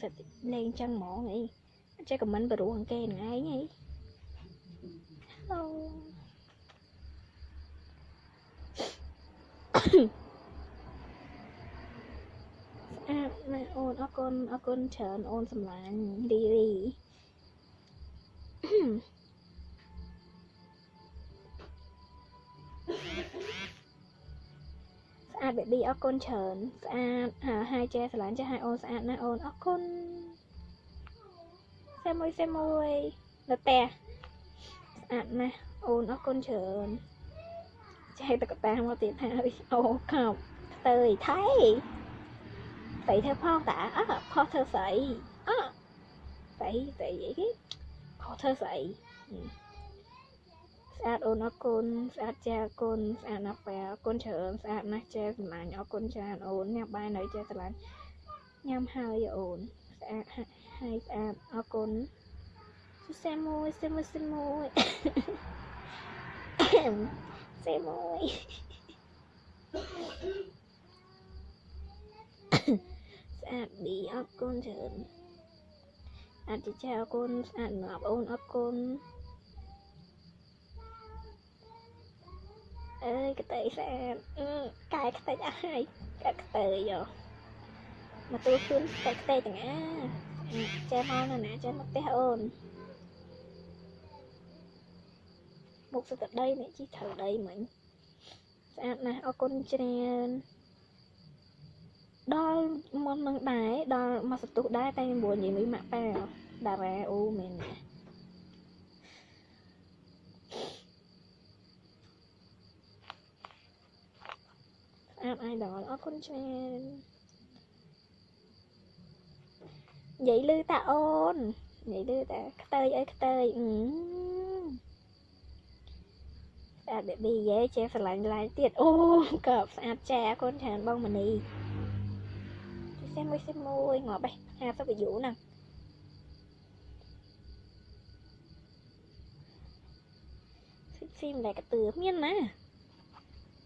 សិតលេងចឹងហ្មងអីចេះខមមិនបរោះអង្គេហ្នឹងឯងអី Hello ស្អាតណាស់អូនអរគុណអរគុណច្រើនអូនសម្លាញ់រីរី ស្អាត baby អរគុណច្រើនស្អាតហាហាយចែស្រឡាញ់ចាស់ឲ្យអូនស្អាតណាស់អូនអរគុណសេមួយសេមួយនៅផ្ទះស្អាតណាស់អូនអរគុណច្រើនចែកតកតាមកទៀតហើយអូខោផ្ទើយថៃស្អីធ្វើផងតាអើផុសធ្វើស្អីអើស្អីស្អីអីគេផុសធ្វើស្អី ស្អាតអូនអរគុណស្អាតចាអរគុណស្អាតណាស់បែអរគុណច្រើនស្អាតណាស់ចាសម្លាញ់អរគុណច្រើនអូនញ៉ាំបាយនៅចាស្រឡាញ់ញ៉ាំហើយអូនស្អាតហើយស្អាតអរគុណសេមួយសេមួយសេមួយសេមួយស្អាតឌីអរគុណច្រើនអរចាអរគុណស្អាតណាស់អូនអរគុណ អើយកតេស្អាតអឺកែខ្ទេចអស់ហើយកែខ្ទេចយោមកទូជូនតែខ្ទេចទាំងអាចេះមកនៅណាចេះមកផ្ទះអូនមុខសក្តីនេះជីត្រូវដីមិញស្អាតណាស់អរគុណច្រើនដល់មុននឹងដែរដល់មកសន្ទុះដែរតែ9និយាយមួយម៉ាក់ប៉ាតារ៉ាអូមែនណា អាតអាយដល់អរគុណច្រើននិយាយលឺតាអូននិយាយលឺតាខ្ទើយអីខ្ទើយអឺស្អាត baby យេចេះស្រឡាញ់ឡាយទៀតអូក៏ស្អាតចែអរគុណច្រើនបងមនីសេមួយសេមួយងាប់បេះ50 view ហ្នឹងស៊ីមតែកតឿមានណា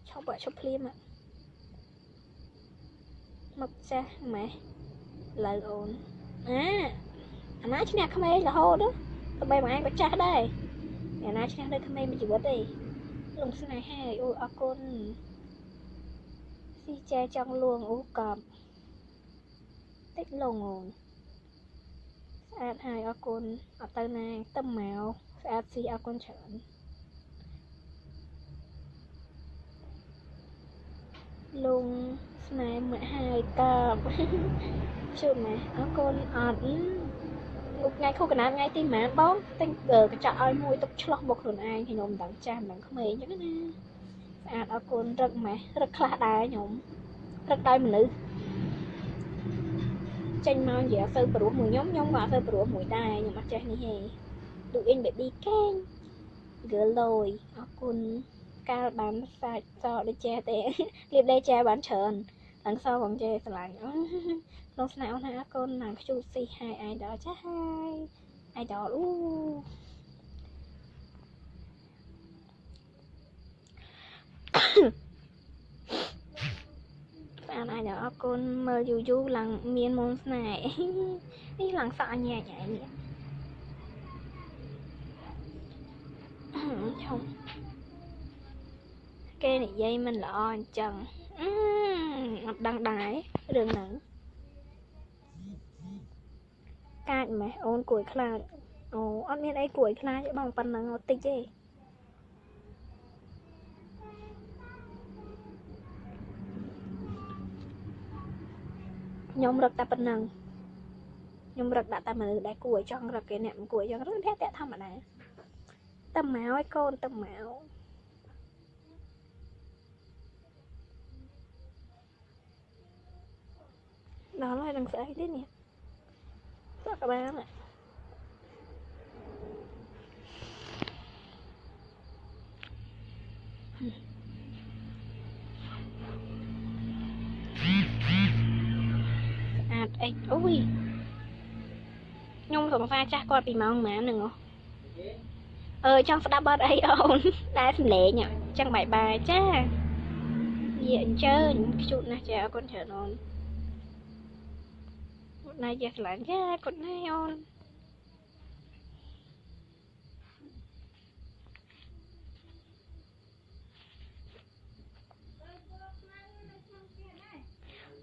ឈប់បើឈប់ភ្លាម មកចាស់ម៉ែលើអូនអាអាណាឈ្នះក្មេងរហូតទៅបីមួយឯងក៏ចាស់ដែរអាណាឈ្នះនៅក្មេងមួយជីវិតទេលងស្នេហាអូអរគុណស៊ីចែចង់លួងអូកប់តិចលងអូនស្អាតហើយអរគុណអត់ទៅណាទៅមកស្អាតស៊ីអរគុណច្រើនលង ស្នេហ៍មកហើយកប់ជួបម៉ែអរគុណអត់ថ្ងៃខួបកណាត់ថ្ងៃទីម៉ានបងទិញកញ្ចក់ឲ្យមួយទុកឆ្លោះមកខ្លួនឯងខ្ញុំមិនដឹងចាស់មិនដឹងក្មេងអញ្ចឹងណាស្អាតអរគុណរឹកម៉េះរឹកខ្លះដែរខ្ញុំរឹកដោយមនុស្សចេញមកនិយាយអត់សូវព្រោះមួយខ្ញុំខ្ញុំក៏អត់សូវព្រោះមួយដែរខ្ញុំអត់ចេះនេះទេឌូអ៊ីនបេប៊ីកេង girl លយអរគុណកាលបានសាច់សដូចចេះទេលៀបលេចេះបានច្រើន ឡើងសបងចេះស្រឡាញ់អូក្នុងស្នេហ៍អូនហើយអរគុណណាខ្ជូតស៊ីហើយអាយដល់ចាស់ហើយអាយដល់អូបានអាយដល់អរគុណមើលយូរយូរឡើងមានមុនស្នេហ៍នេះឡើងសក់ញ៉ែញ៉ៃនេះឈុំគេនិយាយមិនល្អអញ្ចឹង អត់ដឹងដែររឿងហ្នឹងកាចម៉េះអូនគួយខ្លាចអូអត់មានអីគួយខ្លាចបងប៉ុណ្ណឹងអត់តិចទេខ្ញុំរឹកតែប៉ុណ្ណឹងខ្ញុំរឹកដាក់តែមនុស្សដែលគួរចង់រឹកគេអ្នកមិនគួរចង់រឹកតែធម្មតាតែមកឲ្យកូនទៅម ដល់ហើយនឹងស្អីទេនេះក៏បានដែរស្អាតអិចអូយខ្ញុំសង្សារចាស់គាត់ពីម៉ោងប៉ុន្មានហ្នឹងហ៎អឺចង់ស្ដាប់បទអីអូនដែលសំឡេងអញ្ចឹងបាយបាយចាយាអញ្ជើញខ្ជូតណាស់ចាអរគុណច្រើនអូន គាត់ណាយាស្រឡាញ់ចាគាត់ណាអូន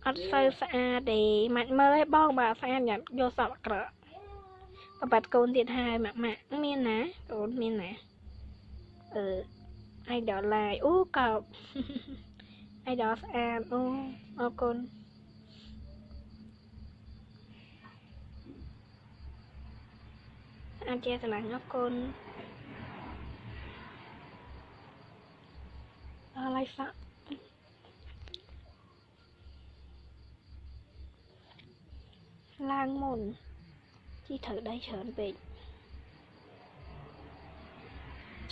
អត់សូវស្អាតទេម៉ាច់មើលឲ្យបងបើស្អាតញ៉ាំយកសក់អាក្រក់បបាត់កូនទៀតហើយម៉ាក់ម៉ាក់មានណាកូនមានណាអឺ idol live អូកោប idol ស្អាតអូអរគុណ អាចជាស្រឡាញ់អរគុណអរឡៃសាក់ឡើងមុនជីត្រូវដៃច្រើនពេក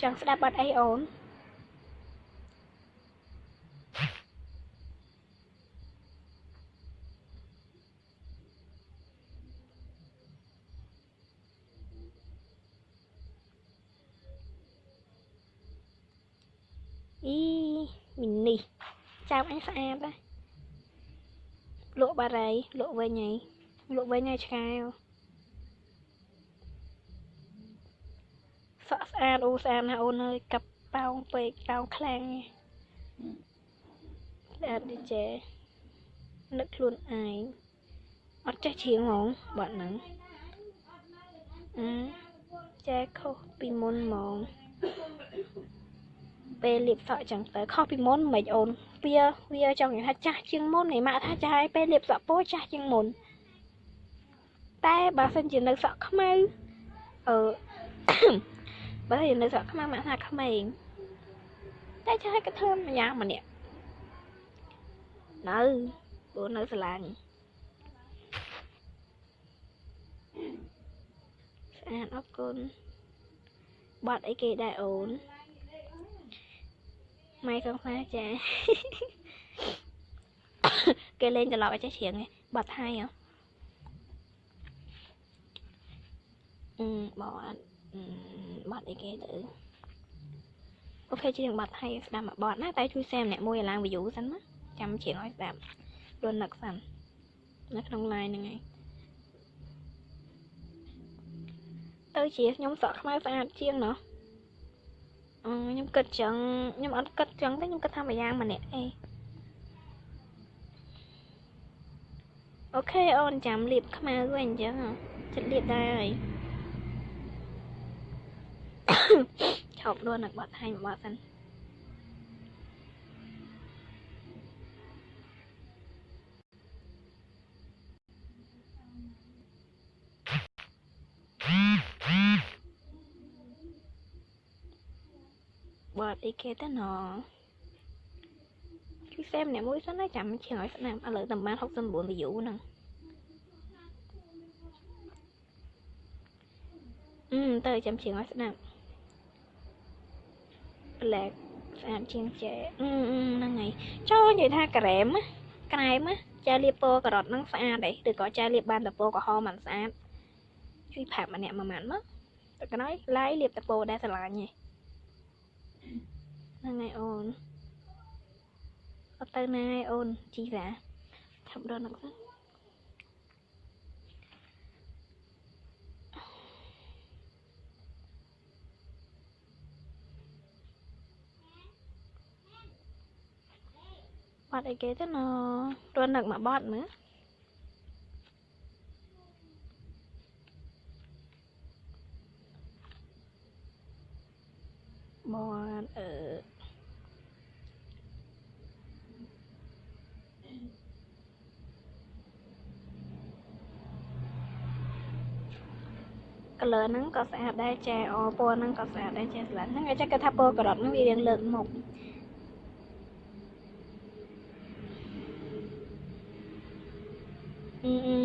ចង់ស្ដាប់បាត់អីអូនអី មីនេះចាំអញស្អាតដែរលក់បារីលក់វិញហើយលក់វិញហើយឆ្កែសក់ស្អាតអូស្អាតណាស់អូនអើយកាប់ប៉ោងពេកប៉ោងខ្លាំងស្អាតដូចចេនឹកខ្លួនឯងអត់ចេះច្រៀងហ្មងបាត់ហ្នឹងអឺចែខុសពីមុនហ្មង ពេលលាបសក់ចឹងទៅខុសពីមុនមិនអូនវាវាចង់និយាយថាចាស់ជាងមុនឯម៉ាក់ថាចាស់ហើយពេលលាបសក់ពោចាស់ជាងមុនតែបើសិនជានៅសក់ខ្មៅអឺបើសិនជានៅសក់ខ្មៅម៉ាក់ថាក្មេងតែចាស់ហើយក៏ធ្វើម្យ៉ាងម្នាក់នៅព្រោះនៅស្រឡាញ់ស្អាតអរគុណបាត់អីគេដែរអូន ម៉ៃសង្សារចាគេលេងត្រឡប់ឲ្យចេះច្រៀងឯងបាត់ហើយហ៎អឺបងអត់បាត់អីគេទៅអូខេច្រៀងបាត់ហើយស្ដាប់មកបាត់ណាតែជួយ share ម្នាក់មួយឲ្យឡើង view សិនណាចាំច្រៀងឲ្យស្ដាប់រត់នឹកសិននៅក្នុង line ហ្នឹងឯងទៅជាខ្ញុំសក់ខ្មៅស្អាតជាងណោះ ខ្ញុំគិតចឹងខ្ញុំអត់គិតចឹងទេខ្ញុំគិតថាមួយយ៉ាងម្នាក់អីអូខេអូនចាំលាបខ្មៅវិញអញ្ចឹងចិត្តលាបដែរហើយឈប់ដួលនឹងបាត់ហើយបាត់សិន បាត់អីគេទៅណគឺសេម្នាក់មួយសិនណាចាំជាងឲ្យស្ដាប់ឥឡូវតែបាន69 view ហ្នឹងអឺទៅចាំជាងឲ្យស្ដាប់ប្លែកស្អាតជាងចែអឺហ្នឹងហើយចូលនិយាយថាក្រែមក្រែមចែលាបពណ៌ការ៉ុតហ្នឹងស្អាតទេឬក៏ចែលាបបានតែពណ៌ក្រហមមិនស្អាតជួយប្រាប់ម្នាក់មួយម៉ាត់មកតែកណៃឡាយលាបតែពណ៌ដែលស្រឡាញ់ឯង ហ្នឹងហើយអូនអត់ទៅណាហើយអូនជីសាឆាប់រត់ហ្នឹងសិនបាត់អីគេទៅណរត់នឹកមកបាត់មើលបាត់អឺកលឺ ហ្នឹងក៏ស្អាតដែរចែអពណ៌ហ្នឹងក៏ស្អាតដែរចែស្លាត់ហ្នឹងអាចគេថាពណ៌ការ៉ុតហ្នឹងវារៀងលើកមុខ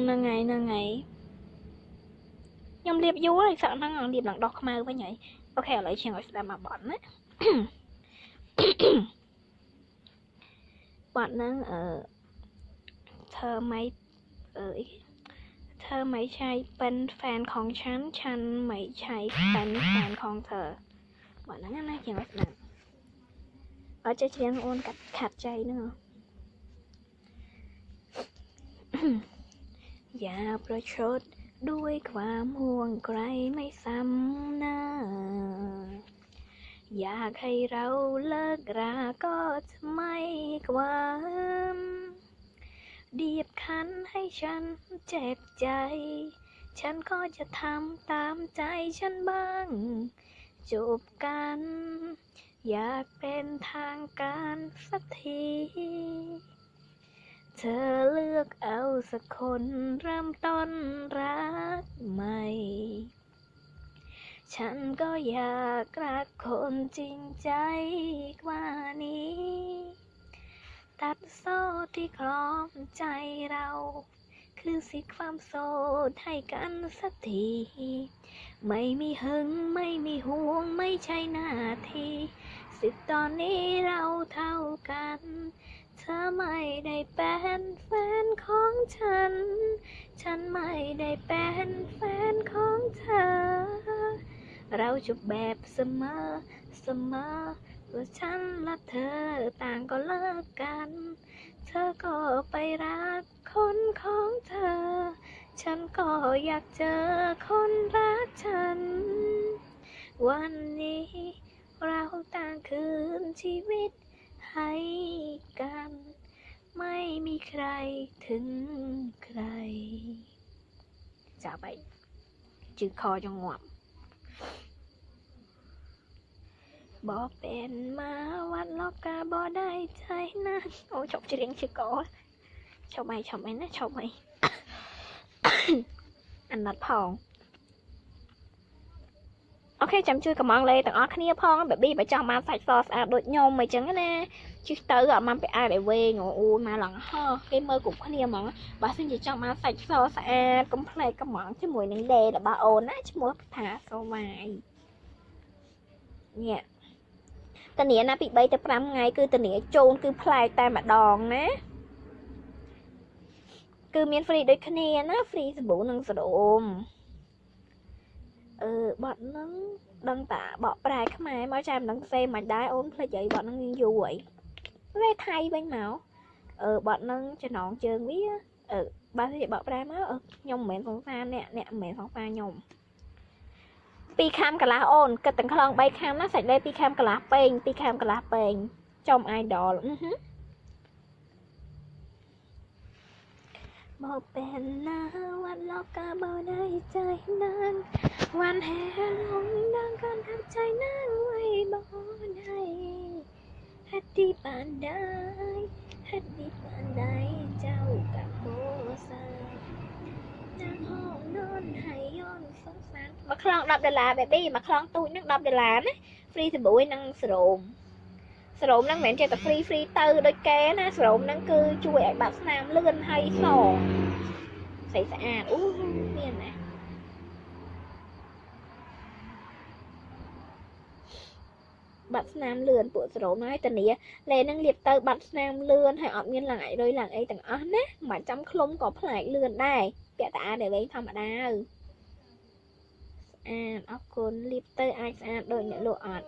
ហ្នឹងហើយហ្នឹងហើយខ្ញុំលាបយូរហើយសក់ហ្នឹងលាបឡើងដោះខ្មៅវិញហើយអូខេឥឡូវជាងឲ្យស្ដាប់មកបត់ណាបត់ហ្នឹងអឺធ្វើម៉េចអឺเธอไม่ใช่เป็นแฟนของฉัน ฉันไม่ใช่เป็นแฟนของเธอบอกนั้นนะเขียนลักษณะเอาจะเชียงโอนกัดขาดใจเนอะอย่าประชดด้วยความห่วงใครไม่ซ้ำหน้า อยากให้เราเลิกราก็จะไม่ความ เดียบคั้นให้ฉันเจ็บใจ ฉันก็จะทำตามใจฉันบ้างจบกัน อยากเป็นทางการสักที เธอเลือกเอาสักคนเริ่มต้นรักใหม่ ฉันก็อยากรักคนจริงใจกว่านี้ ตัดโซ่ที่คล้องใจเรา คือสิทธิความโสดให้กันสักที ไม่มีหึงไม่มีห่วงไม่ใช่หน้าที่สิทธิตอนนี้เราเท่ากัน เธอไม่ได้เป็นแฟนของฉัน ฉันไม่ได้เป็นแฟนของเธอ เราจบแบบเสมอเสมอ ว่าฉันและเธอต่างก็เลิกกัน เธอก็ไปรักคนของเธอ ฉันก็อยากเจอคนรักฉัน วันนี้เราต่างคืนชีวิตให้กัน ไม่มีใครถึงใครจากไปจืดคอจงหวบ บอเป็นมาวัดล็อกกาบอได้ใจนะโอ้ชอบจะเรียงชื่อกอชอบไหมชอบไหมนะชอบไหม อันนัดพองអូខេចាំជួយកំងលេទាំងអស់គ្នាផងបេប៊ីបើចង់បានសាច់សស្អាតដូចខ្ញុំអញ្ចឹងណាជិះទៅអត់បានไปអាយឲ្យវែងអូមកឡើងហោះគេមើលគ្រប់គ្នាហ្មងបើសិនជាចង់បានសាច់សស្អាតកុំភ្លេចកំងជាមួយនឹងលេរបស់អូនណាឈ្មោះថាសូវាយនេះ តានីណាពី3ទៅ5ថ្ងៃគឺតានីជូនគឺផ្លែកតែម្ដងណាគឺមាន free ដូចគ្នាណា free សាប៊ូនិងស្រោមអឺបត់ហ្នឹងដឹងតាបកប្រែខ្មែរមកចាំដឹងសេមិនដែរអូនភ្លេចអីបត់ហ្នឹងយូរអីលេថៃវិញមកអឺបត់ហ្នឹងចំណងជើងវាអឺបើនិយាយបកប្រែមកខ្ញុំមិនមែនសង្សារអ្នកអ្នកមិនមែនសង្សារខ្ញុំ 2ខាំកន្លះអូនគិតទាំងខ្លង3ខាំណាសាច់លេ2ខាំកន្លះពេង2ខាំកន្លះពេងចំអាយដលអឺហឺមកเป็นนาวันลอกกาบ่ได้ใจนางวันแห่ลงดังกันทับใจนางไว้บ่ได้เฮ็ดดีปานใดเฮ็ดดีปานใดเจ้ากับโบสานางห้องนอนให้ย้อน សុនសានមួយខ្លង10ដុល្លារ baby មួយខ្លងទូចនឹង10ដុល្លារណា free សាប៊ូនិងស្រោមស្រោមហ្នឹងមិនមែនចេះតែ free free ទៅដូចគេណាស្រោមហ្នឹងគឺជួយឲ្យបាត់ស្នាមលឿនហើយសស្អីស្អាតអូមានណាបាត់ស្នាមលឿនពួកស្រោមហើយតានីលេនឹងលាបទៅបាត់ស្នាមលឿនហើយអត់មានឡើងអីរុយឡើងអីទាំងអស់ណាមិនចាំឃ្លុំក៏ផ្លែកលឿនដែរពាក់តាអាដែលវិញធម្មតាអើ អាតអរគុណលាបទៅអាចស្អាតដូចអ្នកលក់អត់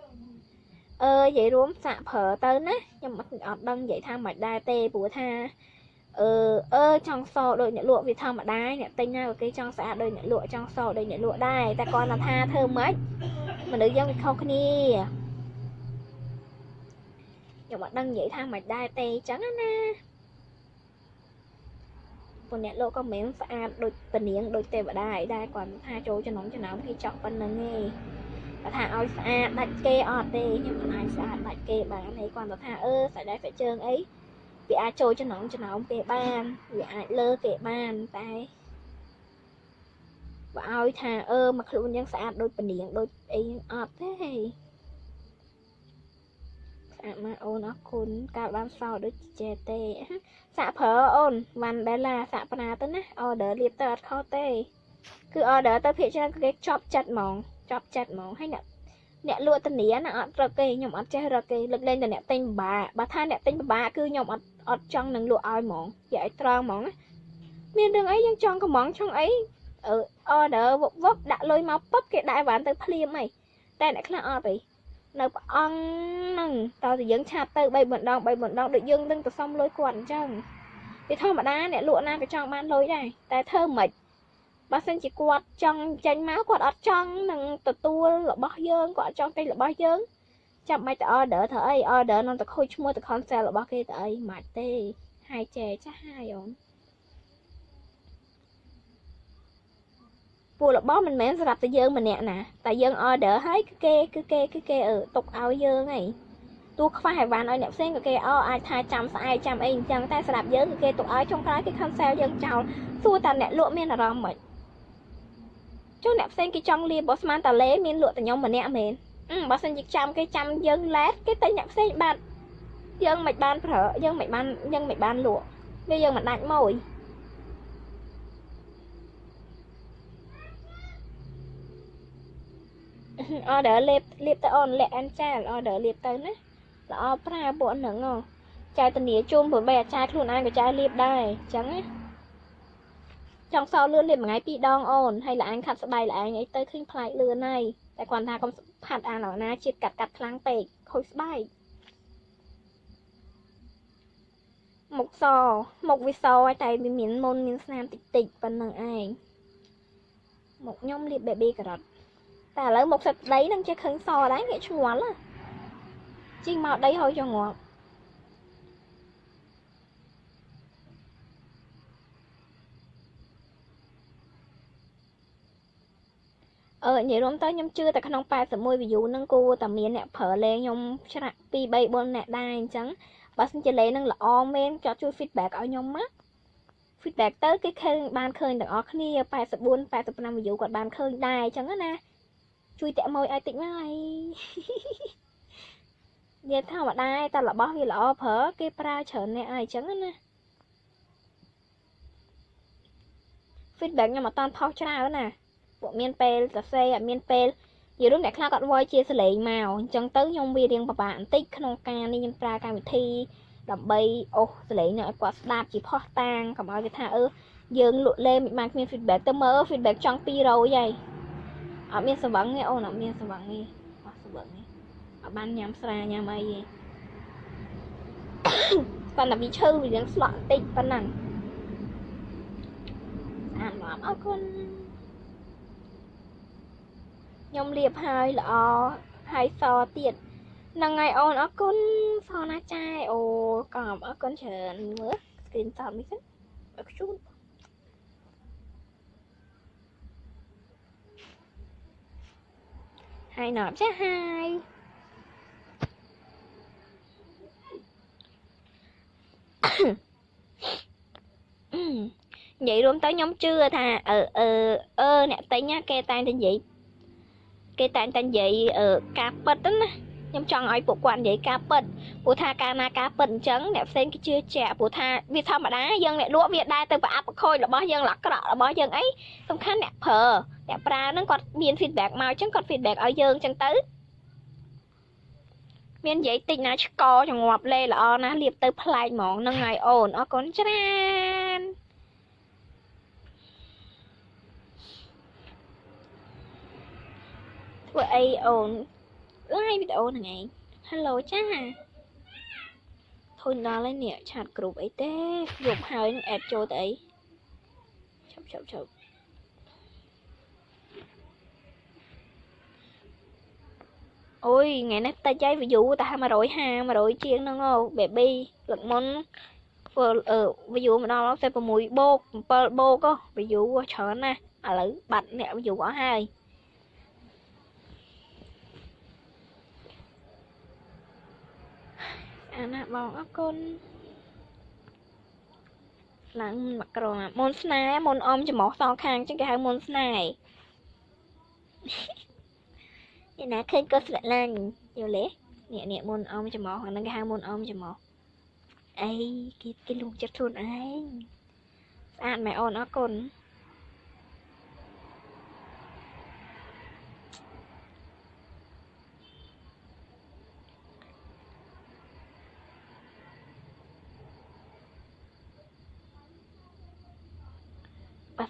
អឺនិយាយរួមសាក់ប្រើទៅណាខ្ញុំអត់អត់ដឹងនិយាយថាមិនដែរទេព្រោះថាអឺអឺចង់សដូចអ្នកលក់វាធម្មតាអ្នកទិញណាក៏គេចង់ស្អាតដូចអ្នកលក់ចង់សដូចអ្នកលក់ដែរតែគាត់ថាធ្វើម៉េចមនុស្សយើងវាខុសគ្នាខ្ញុំអត់ដឹងនិយាយថាមិនដែរទេអញ្ចឹងណាពួ កអ្នកលោកក៏មិនមែនស្អាតដូចពនាងដូចទេវតាអីដែរគាត់ថាចូលចំណងចំណោមគេចង់ប៉ុណ្្នឹងឯងគាត់ថាឲ្យស្អាតដាច់គេអត់ទេខ្ញុំមិនអាចស្អាតដាច់គេបានទេគាត់ថាអឺសាច់ដៃសាច់ជើងអីវាអាចចូលចំណងចំណោមគេបានវាអាចលើគេបានតែបើឲ្យថាអឺមកខ្លួនយ៉ាងស្អាតដូចពនាងដូចអីអត់ទេស្អាតមកអូនអរគុណកាលបានសោដូចចេះទេសាក់ប្រើអូនវ៉ាន់ដេឡាសាក់ប្រាទៅណា order លៀបទៅអត់ខុសទេគឺ order ទៅភាគច្រើនគឺគេចប់ចិត្តហ្មងចប់ចិត្តហ្មងហើយអ្នកអ្នកលក់ធានាណាអត់រកគេខ្ញុំអត់ចេះរកគេលើកលែងតែអ្នកទិញពិបាកបើថាអ្នកទិញពិបាកគឺខ្ញុំអត់អត់ចង់នឹងលក់ឲ្យហ្មងនិយាយឲ្យត្រង់ហ្មងណាមានរឿងអីយើងចង់កំងចង់អីអឺ order វឹកវឹកដាក់លុយមកពឹបគេដាក់អីវ៉ាន់ទៅភ្លាមហីតែអ្នកខ្លះអត់ទេ នៅព្រះអង្គហ្នឹងតើតែយើងឆាប់ទៅ3បណ្ដង3បណ្ដងដូចយើងនឹងទៅសុំលុយគាត់អញ្ចឹងវាធម្មតាអ្នកលក់ណាក៏ចង់បានលុយដែរតែធ្វើមិនបើសិនជាគាត់ចង់ចេញមកគាត់អត់ចង់នឹងទទួលរបស់យើងគាត់អត់ចង់ទិញរបស់យើងចាំមិនទៅ order ធ្វើអី order នឹងទៅខូចឈ្មោះទៅ cancel របស់គេទៅអីមិនទេហាយចែចាស់ហាយអូន ពួករបស់មិនមែនសម្រាប់តែយើងម្នាក់ណាតែយើង order ហើយគឺគេគឺគេគឺគេអឺទុកឲ្យយើងហីទោះខ្វះអីវ៉ាន់ឲ្យអ្នកផ្សេងក៏គេអអាចថាចាំស្អែកចាំអីអញ្ចឹងតែសម្រាប់យើងគឺគេទុកឲ្យចុងក្រោយគេ cancel យើងចោលសួរតាអ្នកលក់មានអារម្មណ៍មិនចុះអ្នកផ្សេងគេចង់លាបបើស្មានតាលេមានលក់តែខ្ញុំម្នាក់មែនបើសិនជាចាំគេចាំយើងឡែតគេតែអ្នកផ្សេងបាត់យើងមិនបានប្រើយើងមិនបានយើងមិនបានលក់វាយើងមិនដាច់មួយ អឺដើលេបលេបទៅអូនលាក់អានចាលអឺដើលេបទៅណាល្អប្រើពួកហ្នឹងចៅធានាជូនព្រោះបីអាចារ្យខ្លួនឯងក៏ចៅលាបដែរអញ្ចឹងណាចង់សោលឿនលាបមួយថ្ងៃពីរដងអូនហើយល្អឯងខាត់ស្បែកល្អឯងអីទៅឃើញប្លែកលឿនហើយតែគាត់ថាកុំផាត់អានណាជាតិកាត់កាត់ខ្លាំងពេកខូចស្បែកមុខសមុខវាសហើយតែវាមានមុនមានស្នាមតិចតិចប៉ុណ្្នឹងឯងមុខខ្ញុំលាប baby ការ៉ុ តតែឥឡូវមុខសិតដីនឹងជាឃើញសដែរងាកឆ្ងល់ជីងមកដីហើយចងាប់អឺនិយាយរួមទៅខ្ញុំជឿតែក្នុង81 view ហ្នឹងគួរតែមានអ្នកប្រើលេងខ្ញុំច្រាក់2 3 4អ្នកដែរអញ្ចឹងបើសិនជាលេងនឹងល្អមែនចត់ជួយ feedback ឲ្យខ្ញុំមក feedback ទៅគេឃើញបានឃើញទាំងអស់គ្នា84 85 view គាត់បានឃើញដែរអញ្ចឹងណា ជួយតាក់ម៉ួយឲ្យតិចមកអីនិយាយធម្មតាតែរបស់វាល្អប្រើគេប្រើច្រើនអ្នកអីអញ្ចឹងណា feedback ខ្ញុំអត់តាន់ផុសច្រើនណាពួកមានពេលសរសេរអត់មានពេលនិយាយរួមអ្នកខ្លះគាត់វល់ជាសលេងមកអញ្ចឹងទៅខ្ញុំវារៀងពិបាកបន្តិចក្នុងការនេះខ្ញុំប្រើកម្មវិធីដើម្បីអូសសលេងឲ្យគាត់ស្ដាប់ជាផុសតាងកុំឲ្យគេថាអឺយើងលក់លេងមិនបានគ្មាន feedback ទៅមើល feedback ចង់200ហើយ អត់មានសង្វឹងទេអូនអត់មានសង្វឹងទេអត់សង្វឹងទេអត់បានញ៉ាំស្រាញ៉ាំអីទេប៉ុន្តែវាឈឺវារៀងស្លក់បន្តិចប៉ុណ្ណឹងអានមកអរគុណខ្ញុំលាបហើយល្អហើយសទៀតហ្នឹងហើយអូនអរគុណសណាចាយអូកំអរគុណច្រើនមើល screen shot នេះសិនអរគុណ ហើយណប់ចាហើយនិយាយរួមទៅខ្ញុំជឿថាអឺអឺអឺអ្នកទិញគេតែង តែនិយាយគេតែងតែនិយាយការពិតណាខ្ញុំចង់ឲ្យពួកគាត់និយាយការពិតព្រោះថាកាលណាការពិតអញ្ចឹងអ្នកផ្សេងគេជឿជាក់ព្រោះថាវាធម្មតាយើងអ្នកលក់វាដែរទៅប្រអាប់ប្រខូចរបស់យើងអាក្រក់របស់យើងអីសំខាន់អ្នកប្រើអ្នកប្រើហ្នឹងគាត់មាន feedback មកអញ្ចឹងគាត់ feedback ឲ្យយើងអញ្ចឹងទៅមាននិយាយតិចណាឆ្កចងាប់លេល្អណាស់លៀបទៅប្លែកហ្មងហ្នឹងហើយអូនអរគុណច្រើនធ្វើអីអូន live វីដេអូហ្នឹងឯង Hello ចាធុញដល់ហើយនេះឆាតគ្រប់អីទេយប់ហើយនឹងអេតចូលទៅអីឈប់ឈប់ឈប់អូយថ្ងៃនេះតិចហើយ view តែ150 100ជាងហ្នឹងអូ baby លឹកមុនធ្វើអឺ view មកដល់46បូក7បូក view ច្រើនណាស់ឥឡូវបាត់អ្នក view អស់ហើយ អាណាបងអរគុណឡើងមកក្រមមុនស្នេហ៍មុនអមចំោះសងខាងចឹងគេហៅមុនស្នេហ៍នេះណាឃើញក៏ស្រឡាញ់យល់ទេនេះនេះមុនអមចំោះអាហ្នឹងគេហៅមុនអមចំោះអីគេគេលួងចិត្តខ្លួនឯងស្អាតម៉ែអូនអរគុណ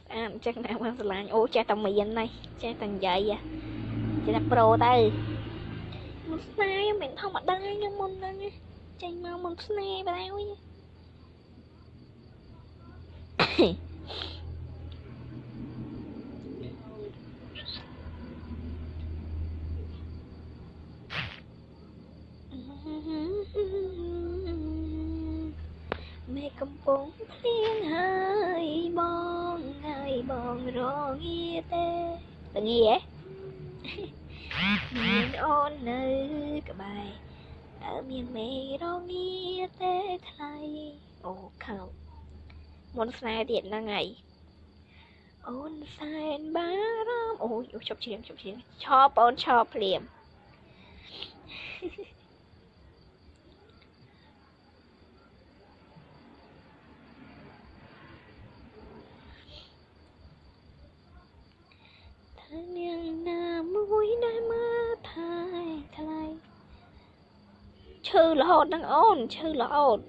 ស្អាតអញ្ចឹងណាមកស្រឡាញ់អូចេះតែមាននេះចេះតែនិយាយចេះតែប្រូទៅមុនស្នេហ៍មិនធម្មតាខ្ញុំមុនហ្នឹងចេញមកមុនស្នេហ៍បើហើយមេកំពុងភ្លៀងហើយបងហើយបង រងាទេតងាហ៎មានអូននៅក្បែរតើមានមេរងាទេថ្លៃអូខោមុនស្នេហ៍ទៀតហ្នឹងហើយអូនសែនបារម្ភអូយអូជប់ជ្រៀងជប់ជ្រៀងឆោបងឆោភ្លាមថា នាងណាមួយដែលមើលថែថ្លៃឈឺរហូតហ្នឹងអូនឈឺរហូត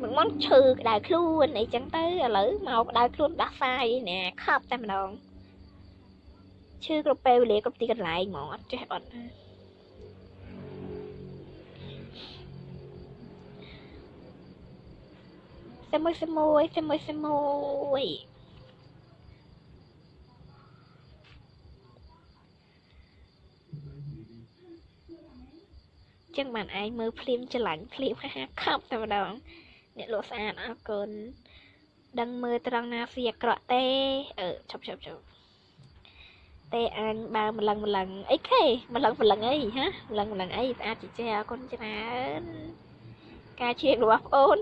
មិនមកឈឺក្តៅខ្លួនអីចឹងទៅឥឡូវមកក្តៅខ្លួនដាស់សាយណែខប់តែម្ដងឈឺគ្រប់ពេលវេលាគ្រប់ទីកន្លែងហ្មងអត់ចេះអត់ណាសិមួយសិមួយសិមួយសិមួយ ចឹងបានឯងមើលភ្លាមច្រឡាញ់ភ្លាមហាហាខប់តែម្ដងអ្នកលក់ស្អាតអរគុណដឹងមើលត្រង់ណាស៊ីអាក្រក់ទេអឺឈប់ឈប់ឈប់ទេអញបើម្លឹងម្លឹងអីខេម្លឹងម្លឹងអីហ៎ម្លឹងម្លឹងអីស្អាតជាចេះអរគុណច្រើនការជៀងរបស់ប្អូន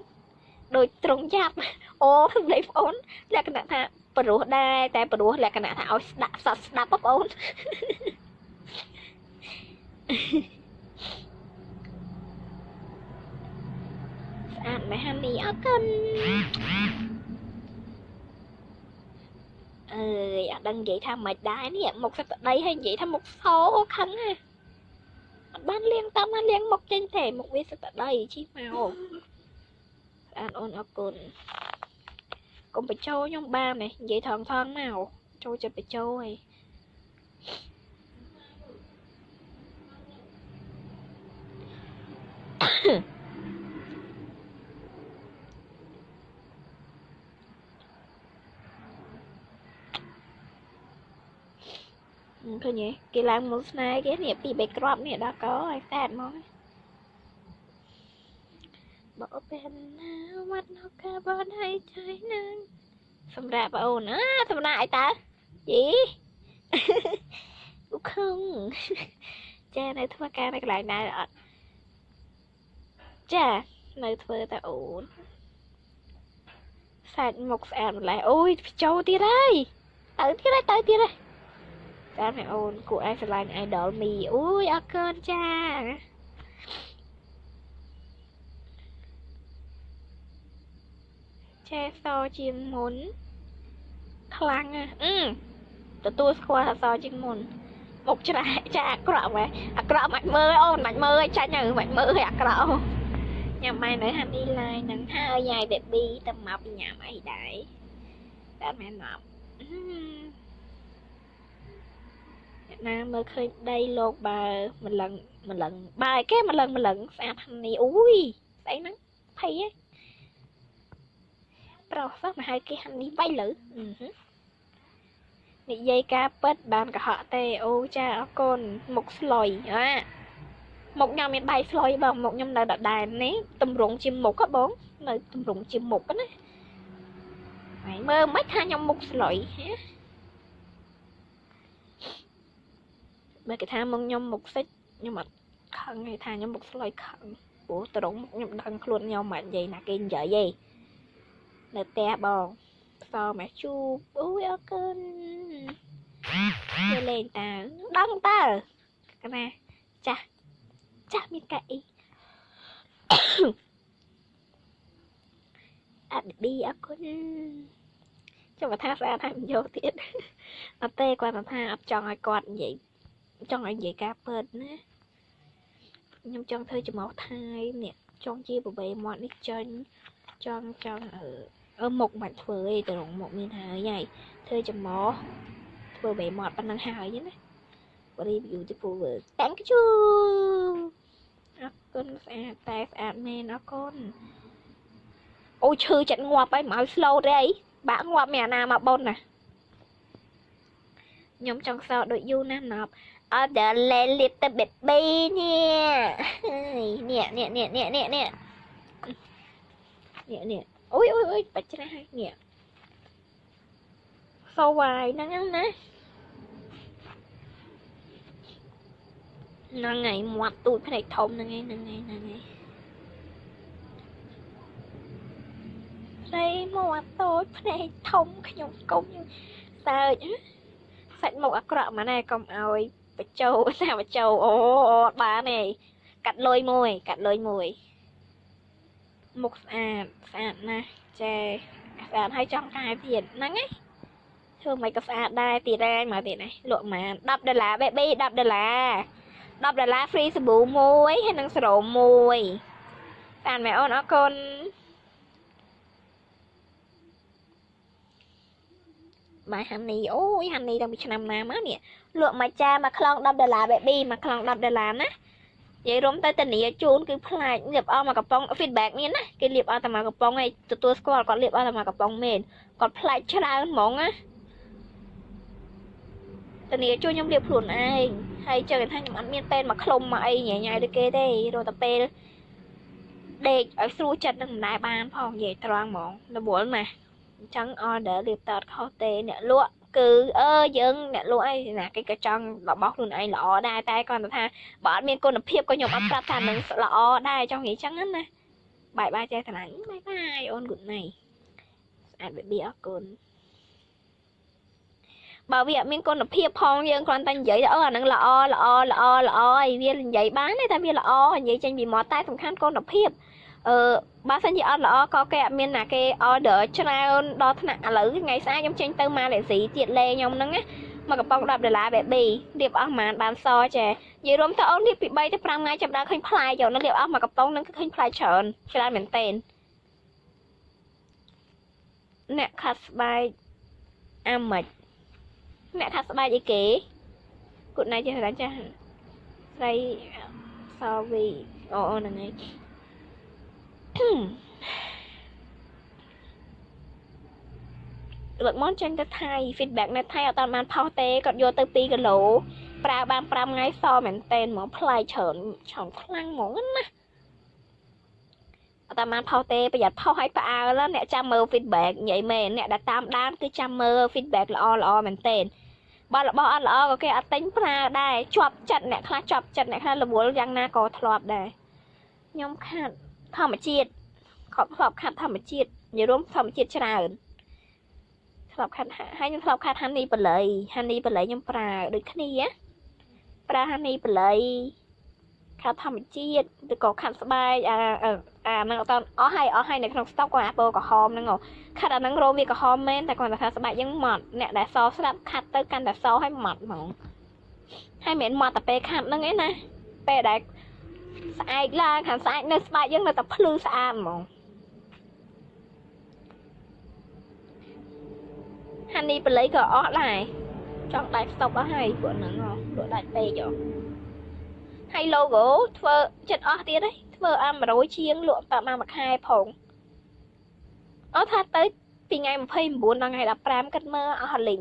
ដូចត្រង់ចាប់អូសម្លេងប្អូនលក្ខណៈថាព្រោះដែរតែព្រោះលក្ខណៈថាឲ្យស្ដាប់សត់ស្ដាប់បងប្អូនស្អាតមែនហានីអរគុណអើយអត់ដឹងនិយាយថាមិនដែរនេះមុខសត្វដីហើយនិយាយថាមុខសោខឹងណាអត់បានលៀងតាមណាលៀងមុខចេញទេមុខវាសត្វដីជិះមកស្អាតអូនអរគុណកុំបញ្ចោខ្ញុំបានទេនិយាយថងថងមកចូលចិត្តបញ្ចោហើយ ឃើញទេគេឡើងមុនស្នេហ៍គេនេះពីរបីគ្រាប់នេះដល់កហើយស្អាតហ្មងបើពេលណាវត្តនៅកាបនឲ្យចៃនឹងសម្រាប់បងអូនណាសម្រាប់អីតើយីឧខឹងចានៅធ្វើការនៅកន្លែងណាអត់ចានៅធ្វើតែអូនសាច់មុខស្អាតម្ល៉េះអូយចូលទៀតហើយទៅទៀតហើយទៅទៀតហើយ តាមឯអូនគួរឯងស្រឡាញ់ idol មីអូយអរគុណចាចែសជាងមុនខ្លាំងណាស់អឺទទួលស្គាល់អសជាងមុនមុខច្រែកចាអាក្រក់ម៉ែអាក្រក់មិនមើលអូនមិនមើលចាញ់ហើយមិនមើលឲ្យអាក្រក់អូញ៉ាំម៉ែនៅហានីឡាយនឹងហើយយាយ baby ទៅមកពីញ៉ាំអីដែរតែមែនមក អ្នកណាមើលឃើញដីលោកបើម្លឹងម្លឹងបើគេម្លឹងម្លឹងស្អាតហានីអូយស្អីហ្នឹងភ័យហ៎ប្រុសសោះមកហៅគេហានីវៃលើអឺហឺនិយាយការពិតបានកុហកទេអូចាអរគុណមុខស្លុយអាមុខខ្ញុំមានដៃស្លុយបងមុខខ្ញុំនៅដដែលនេះតម្រង់ជាមុខហ៎បងនៅតម្រង់ជាមុខណាហើយមើលមិនថាខ្ញុំមុខស្លុយហ៎ បើគេថាមុខខ្ញុំមុខសិចខ្ញុំអត់ខឹងទេថាខ្ញុំមុខស្លុយខឹងព្រោះត្រង់មុខខ្ញុំដឹងខ្លួនខ្ញុំមិននិយាយណាគេនិយាយទេនៅផ្ទះបងផ្សោមកជូបអូយអរគុណគេលេងតើដឹងតើកណាចាស់ចាស់មានកៅអីអត់ឌីអរគុណចាំបើថាស្អាតហើយមិនយកទៀតអត់ទេគាត់ថាអត់ចង់ឲ្យគាត់និយាយ ចង់ឲ្យនិយាយការពិតណាខ្ញុំចង់ធ្វើចំោះថៃនេះចង់ជាបបេមាត់នេះចេញចង់ចង់អឺអអឺមុខមិនធ្វើទេទៅរងមុខមានហើយហើយធ្វើចំមធ្វើបែមាត់ប៉ុណ្ណឹងហើយណា very beautiful thank you អរគុណស្អាតតែស្អាតមែនអរគុណអូឈឺចិត្តងាប់ហើយមកឲ្យ slow ទេអីបាក់ងាប់មានអាណាមកបុនណាខ្ញុំចង់សោដូចយូណាស់ណប់ អត់ដល់លេលៀបទៅបេប៊ីនេះនេះនេះនេះនេះនេះនេះនេះនេះអូយអូយអូយបាច់ច្រាស់នេះសវាយហ្នឹងណាហ្នឹងហើយមាត់ទូចភ្នែកធំហ្នឹងឯងហ្នឹងឯងហ្នឹងឯងស្រីមាត់តូចភ្នែកធំខ្ញុំកុំសើចសាច់មុខអាក្រក់ម៉ែណែកុំឲ្យ បចោណាបចោអូអត់បានទេកាត់លុយមួយ កាត់លុយមួយមុខស្អាតស្អាតណាស់ចេស្អាតហើយចង់កែទៀតហ្នឹងឯងធ្វើមិនក៏ស្អាតដែរទៀតដែរមកទៀតនេះលក់ប្រហែល10ដុល្លារ baby 10ដុល្លារ10ដុល្លារ free សាប៊ូមួយហើយនិងសេរ៉ូមមួយតាមមែអូនអរគុណ បាយហានីអូយហានីតាំងពីឆ្នាំណាមកនេះលក់មួយចាមួយខ្លង10ដុល្លារ baby មួយខ្លង10ដុល្លារណានិយាយរំទៅតានីជូនគឺផ្លាច់លាបអស់មកកំប៉ុង feedback មានណាគេលាបអស់តែមកកំប៉ុងឯងទទួលស្គាល់គាត់លាបអស់តែមកកំប៉ុងមែនគាត់ផ្លាច់ច្រើនហ្មងណាតានីជួយខ្ញុំលាបខ្លួនឯងហើយចើថាខ្ញុំអត់មានពេលមកខ្លុំមកអីញ៉ៃញ៉ៃដូចគេទេរត់តែពេលដេកឲ្យស្រួលចិត្តនឹងមិនដែរបានផងនិយាយត្រង់ហ្មងរវល់ណាស់ អញ្ចឹង order រៀបតខុសទេអ្នកលក់គឺអឺយើងអ្នកលក់អីណាគេក៏ចង់របស់ខ្លួនឯងល្អដែរតែគាត់ថាបើអត់មានគុណភាពក៏ខ្ញុំអត់ប្រាប់ថានឹងល្អដែរចង់និយាយចឹងណាបាយបាយចេះថ្លាញ់បាយបាយអូន good night ស្អាត baby អរគុណបើវាអត់មានគុណភាពផងយើងគ្រាន់តែនិយាយអឺអានឹងល្អល្អល្អល្អអីវានិយាយបានទេតែវាល្អនិយាយចេញពីមាត់តែសំខាន់គុណភាពអឺ បើសិនជាអត់ល្អក៏គេអត់មានណាគេ order ច្រើនដល់ថ្នាក់ឥឡូវថ្ងៃស្អែកខ្ញុំចេញទៅម៉ាឡេស៊ីទៀតលេខ្ញុំហ្នឹងណាមកកំប៉ុង10ដុល្លារ baby រៀបអស់ប្រហែលបានសចេះនិយាយរួមទៅអូនរៀបពី3ទៅ5ថ្ងៃចាប់ដល់ឃើញផ្លែយកនៅរៀបអស់មកកំប៉ុងហ្នឹងគឺឃើញផ្លែច្រើនច្រើនមែនតេនអ្នកខាត់ស្បែកអាម៉េចអ្នកខាត់ស្បែកអីគេគូណៃចេះតែចាស់ស្រីសវីអូអូហ្នឹងឯង លើកមកចេញទៅថៃ feedback នៅថៃអត់បានផុសទេគាត់យកទៅ2គីឡូប្រើបាន5ថ្ងៃសមែនតែនហ្មងផ្លែច្រើនច្រើនខ្លាំងហ្មងណាអត់បានផុសទេប្រយ័ត្នផុសឲ្យផ្អើលអ្នកចាំមើល feedback និយាយមែនអ្នកដែលតាមដានគឺចាំមើល feedback ល្អល្អមែនតែនបើរបស់អត់ល្អក៏គេអត់ទិញប្រើដែរជាប់ចិត្តអ្នកខ្លះជាប់ចិត្តអ្នកខ្លះរវល់យ៉ាងណាក៏ធ្លាប់ដែរខ្ញុំខាត់ ធម្មជាតិខប់ធ្លាប់ខាត់ធម្មជាតិនិយាយរួមធម្មជាតិច្រើនធ្លាប់ខាត់ហើយខ្ញុំធ្លាប់ខាត់ហានីបល័យហានីបល័យខ្ញុំប្រើដូចគ្នាប្រើហានីបល័យខាត់ធម្មជាតិឬក៏ខាត់ស្បែកអាអាហ្នឹងអត់អស់ហើយអស់ហើយនៅក្នុងស្តុកក៏អាពណ៌ក្រហមហ្នឹងខាត់អាហ្នឹងរោមវាក្រហមមែនតែគាត់ថាស្បែកយើងម៉ត់អ្នកដែលសស្រាប់ខាត់ទៅកាន់តែសហើយម៉ត់ហ្មងហើយមិនម៉ត់តែពេលខាត់ហ្នឹងឯណាពេលដែល ស្អែកឡើងខាងស្អែកនៅស្បែកយើងនៅតែភ្លឺស្អាតហ្មងហានីបល័យក៏អស់ដែរចង់ដាច់ស្តុបអស់ហើយពួកហ្នឹងហ៎ពួកដាច់ពេកហ៎ហើយ logo ធ្វើចិត្តអស់ទៀតហីធ្វើអា100ជាងលក់តាមមួយខែផងអត់ថាទៅពីថ្ងៃ29ដល់ថ្ងៃ15គិតមើលអស់លីង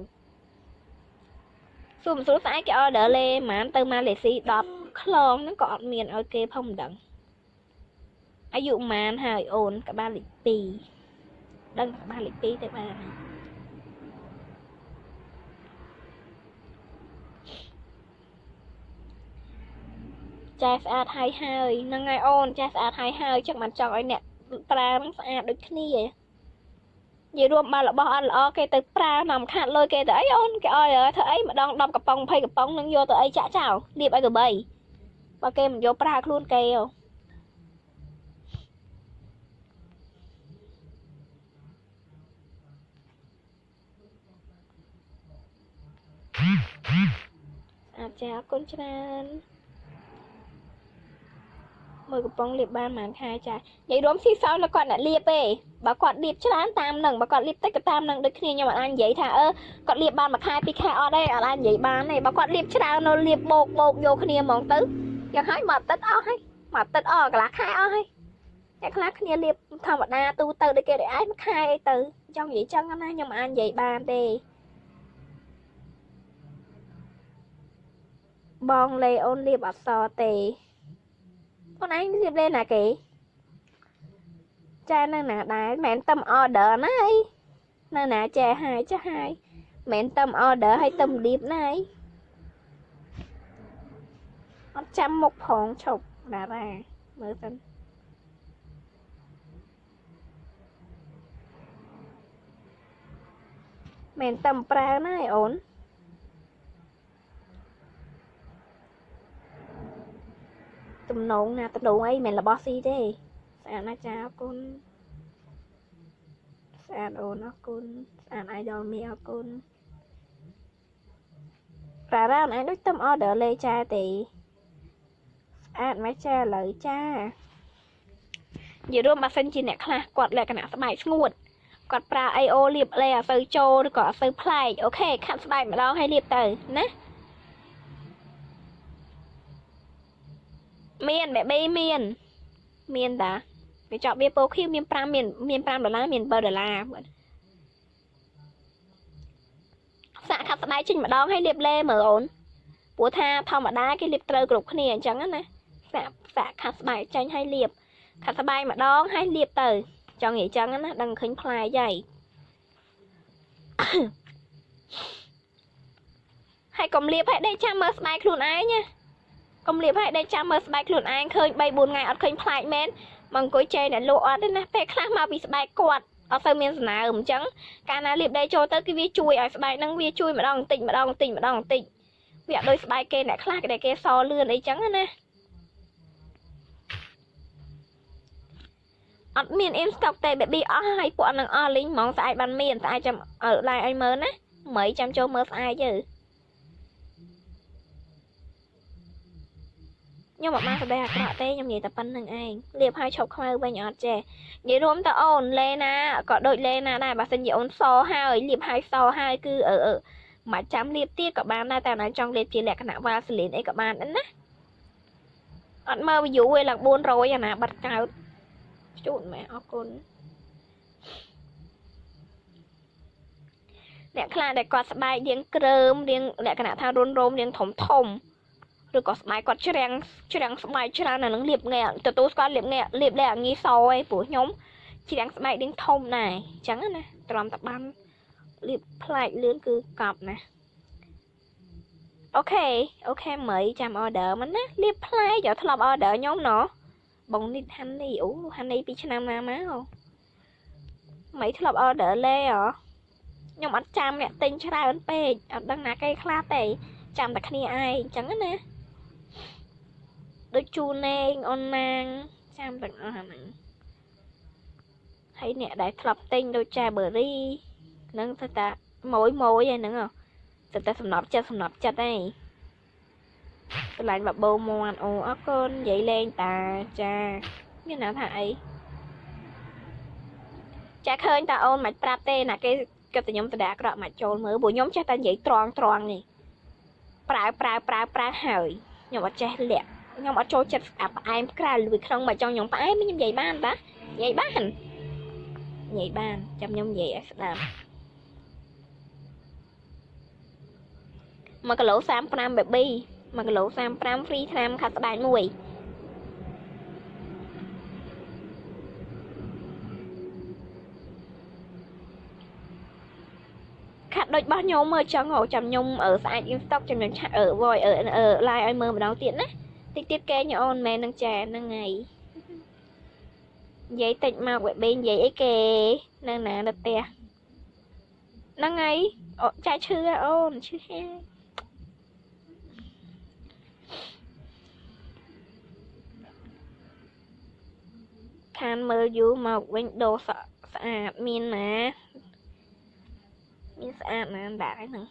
សួរមិនស្រួលស្អែកគេ order លេហ្មងទៅម៉ាឡេស៊ី10ខ្លងហ្នឹងក៏អត់មានឲ្យគេផងមិនដឹងអាយុប៉ុន្មានហើយអូនក្បាលលេខ2ដឹងក្បាលលេខ2ទៅបានចាស្អាតហើយហើយហ្នឹងហើយអូនចាស្អាតហើយហើយចឹងមិនចង់ឲ្យអ្នកប្រើហ្នឹងស្អាតដូចគ្នា និយាយរួមបើរបស់អត់ល្អគេទៅប្រើនាំខាត់លុយគេទៅអីអូនគេអើយធ្វើអីម្ដង10កំប៉ុង20កំប៉ុងនឹងយកទៅអីចាក់ចោលលាបឲ្យកបីបើគេមិនយកប្រើខ្លួនគេអូអាចចាអរគុណច្រើន មើលកំប៉ុងលាបបានប្រហែលខែចានិយាយរួមស៊ីសោលគាត់អ្នកលាបទេបើគាត់លាបច្រើនតាមនឹងបើគាត់លាបតិចក៏តាមនឹងដូចគ្នាខ្ញុំអត់អាចនិយាយថាអឺគាត់លាបបានមួយខែពីរខែអត់ទេអត់អាចនិយាយបានទេបើគាត់លាបច្រើននៅលាបបោកបោកយកគ្នាហ្មងទៅយ៉ាងហើយមកទឹកអស់ហើយមកទឹកអស់កន្លះខែអស់ហើយអ្នកខ្លះគ្នាលាបធម្មតាទូទៅដូចគេដូចឯងមួយខែអីទៅចង់និយាយចឹងណាខ្ញុំអាចនិយាយបានទេបងលេអូនលាបអត់សទេ ខ្លួនឯងរៀបលេណាគេចានៅណាដែរមិនមែនទឹម order ណាអីនៅណាចែហើយចាស់ហើយមិនមែនទឹម order ហើយទឹមរៀបណាអីអត់ចាំមុខផងឈប់តារាមើលសិនមែនទឹមប្រើណាឯអូន ទំនងណាទំនងអីមិនរបស់ស៊ីទេស្អាតណាស់ចាអរគុណស្អាតអូនអរគុណស្អាត idol មីអរគុណប្រារ៉ានឯងដូចទំ order លេចាទេស្អាតមកចាឥឡូវចានិយាយរួមបើសិនជាអ្នកខ្លះគាត់លក្ខណៈស្បែកស្ងួតគាត់ប្រើ AO លាបលេអត់សូវចូលឬក៏អត់សូវប្លែកអូខេខាត់ស្បែកម្ដងឲ្យលាបទៅណា មានបែបមានមានតាវាចប់វាពោខៀវមាន5មានមាន5ដុល្លារមាន7ដុល្លារសាក់ខាត់ស្បែកចេញម្ដងហើយលាបលេមើលអូនព្រោះថាធម្មតាគេលាបត្រូវគ្រប់គ្នាអញ្ចឹងណាសាក់សាក់ខាត់ស្បែកចេញហើយលាបខាត់ស្បែកម្ដងហើយលាបទៅចង់និយាយចឹងណាដឹងឃើញផ្លែយហើយហើយកុំលាបឲ្យដេកចាំមើលស្បែកខ្លួនឯងណា កុំលាបឲ្យដេកចាំមើលស្បែកខ្លួនឯងឃើញ3 4ថ្ងៃអត់ឃើញផ្លែកមែនមកអង្គុយចែអ្នកលក់អត់ទេណាពេលខ្លះមកពីស្បែកគាត់អត់សូវមានសំណើមអញ្ចឹងកាលណាលាបដេកចូលទៅគឺវាជួយឲ្យស្បែកហ្នឹងវាជួយម្ដងបន្តិចម្ដងបន្តិចម្ដងបន្តិចវាអត់ដូចស្បែកគេអ្នកខ្លះគេគេសលឿនអីចឹងណាអត់មាន in stock ទេ baby អស់ហើយពួកនឹងអស់លីងហ្មងស្អែកបានមានស្អែកចាំឡាយឲ្យមើលណាមិនចាំចូលមើលស្អែកទៅ ខ្ញុំអត់បានសម្ដែងអាក្រក់ទេខ្ញុំនិយាយតែប៉ុណ្្នឹងឯងលៀបឲ្យឈប់ខ្មៅវិញអត់ចេះនិយាយរួមទៅអូនលេណាក៏ដូចលេណាដែរបើសិនជាអូនសហើយលៀបឲ្យសហើយគឺអឺអឺមកចាំលៀបទៀតក៏បានដែរតែណាចង់លៀបជាលក្ខណៈវ៉ាសលីនអីក៏បានដែរណាអត់មើល view ឯឡើង400អាណាបាត់កោតជូនម៉ែអរគុណអ្នកខ្លះដែលគាត់ស្បែករៀងក្រើមរៀងលក្ខណៈថារុនរោមរៀងធំធំ ឬក៏ស្បែកគាត់ច្រាំងច្រាំងស្បែកច្រើនអានឹងលាបងាកទទួលស្គាល់លាបងាកលាបលែអាងាយសឯងព្រោះខ្ញុំច្រាំងស្បែករៀងធំដែរអញ្ចឹងណាទ្រាំតបានលាបផ្លែកលឿនគឺកប់ណាokay okay មើលចាំ order មិនណាលាបផ្លែយកធ្លាប់ order ខ្ញុំណោះបងនេះហាន់នេះអូហាន់នេះពីឆ្នាំណាមកមិនធ្លាប់ order លេហ៎ខ្ញុំអត់ចាំអ្នកទិញច្រើនពេកអត់ដឹងណាគេខ្លះទេចាំតែគ្នាឯងអញ្ចឹងណា ដូចជូនឯងអូនណាងចាំទាំងអស់អាហ្នឹងហើយអ្នកដែលធ្លាប់ទិញដូចចាបឺរីនឹងទៅតាម៉ួយម៉ួយហ្នឹងទៅតែសំណប់ចិត្តសំណប់ចិត្តឯងកន្លែងបបោមន់អូអរគុណនិយាយលេងតាចាមានណាថាអីចាឃើញតាអូនមិនប្រាប់ទេណាគេគិតតែខ្ញុំតដាក្រក់មកចូលមើលព្រោះខ្ញុំចេះតែនិយាយត្រង់ត្រង់នេះប្រើប្រើប្រើប្រើហើយខ្ញុំអត់ចេះលាក់ ខ្ញុំអត់ចូលចិត្តអាផ្អែមក្រៅលួយក្នុងមកចង់ខ្ញុំផ្អែមខ្ញុំនិយាយបានតានិយាយបាននិយាយបានចាំខ្ញុំនិយាយឲ្យស្ដាប់1គីឡូ35 baby 1គីឡូ35 free ថ្នាំខាត់ស្បែកមួយខាត់ដូចរបស់ខ្ញុំមើលចង់ចាំខ្ញុំអឺស្អាត in stock ចាំខ្ញុំឆាក់អឺ voice អឺ live ឲ្យមើលម្ដងទៀតណា តិចទៀតគេញអូនមែននឹងចាហ្នឹងហើយនិយាយតិចមកវាបេនិយាយអីគេនៅណានៅផ្ទះហ្នឹងហើយអូចាឈឺអូនឈឺហើយខានមើលយូរមកវិញដូរស្អាតមានណាមានស្អាតណាស់ដែរហ្នឹង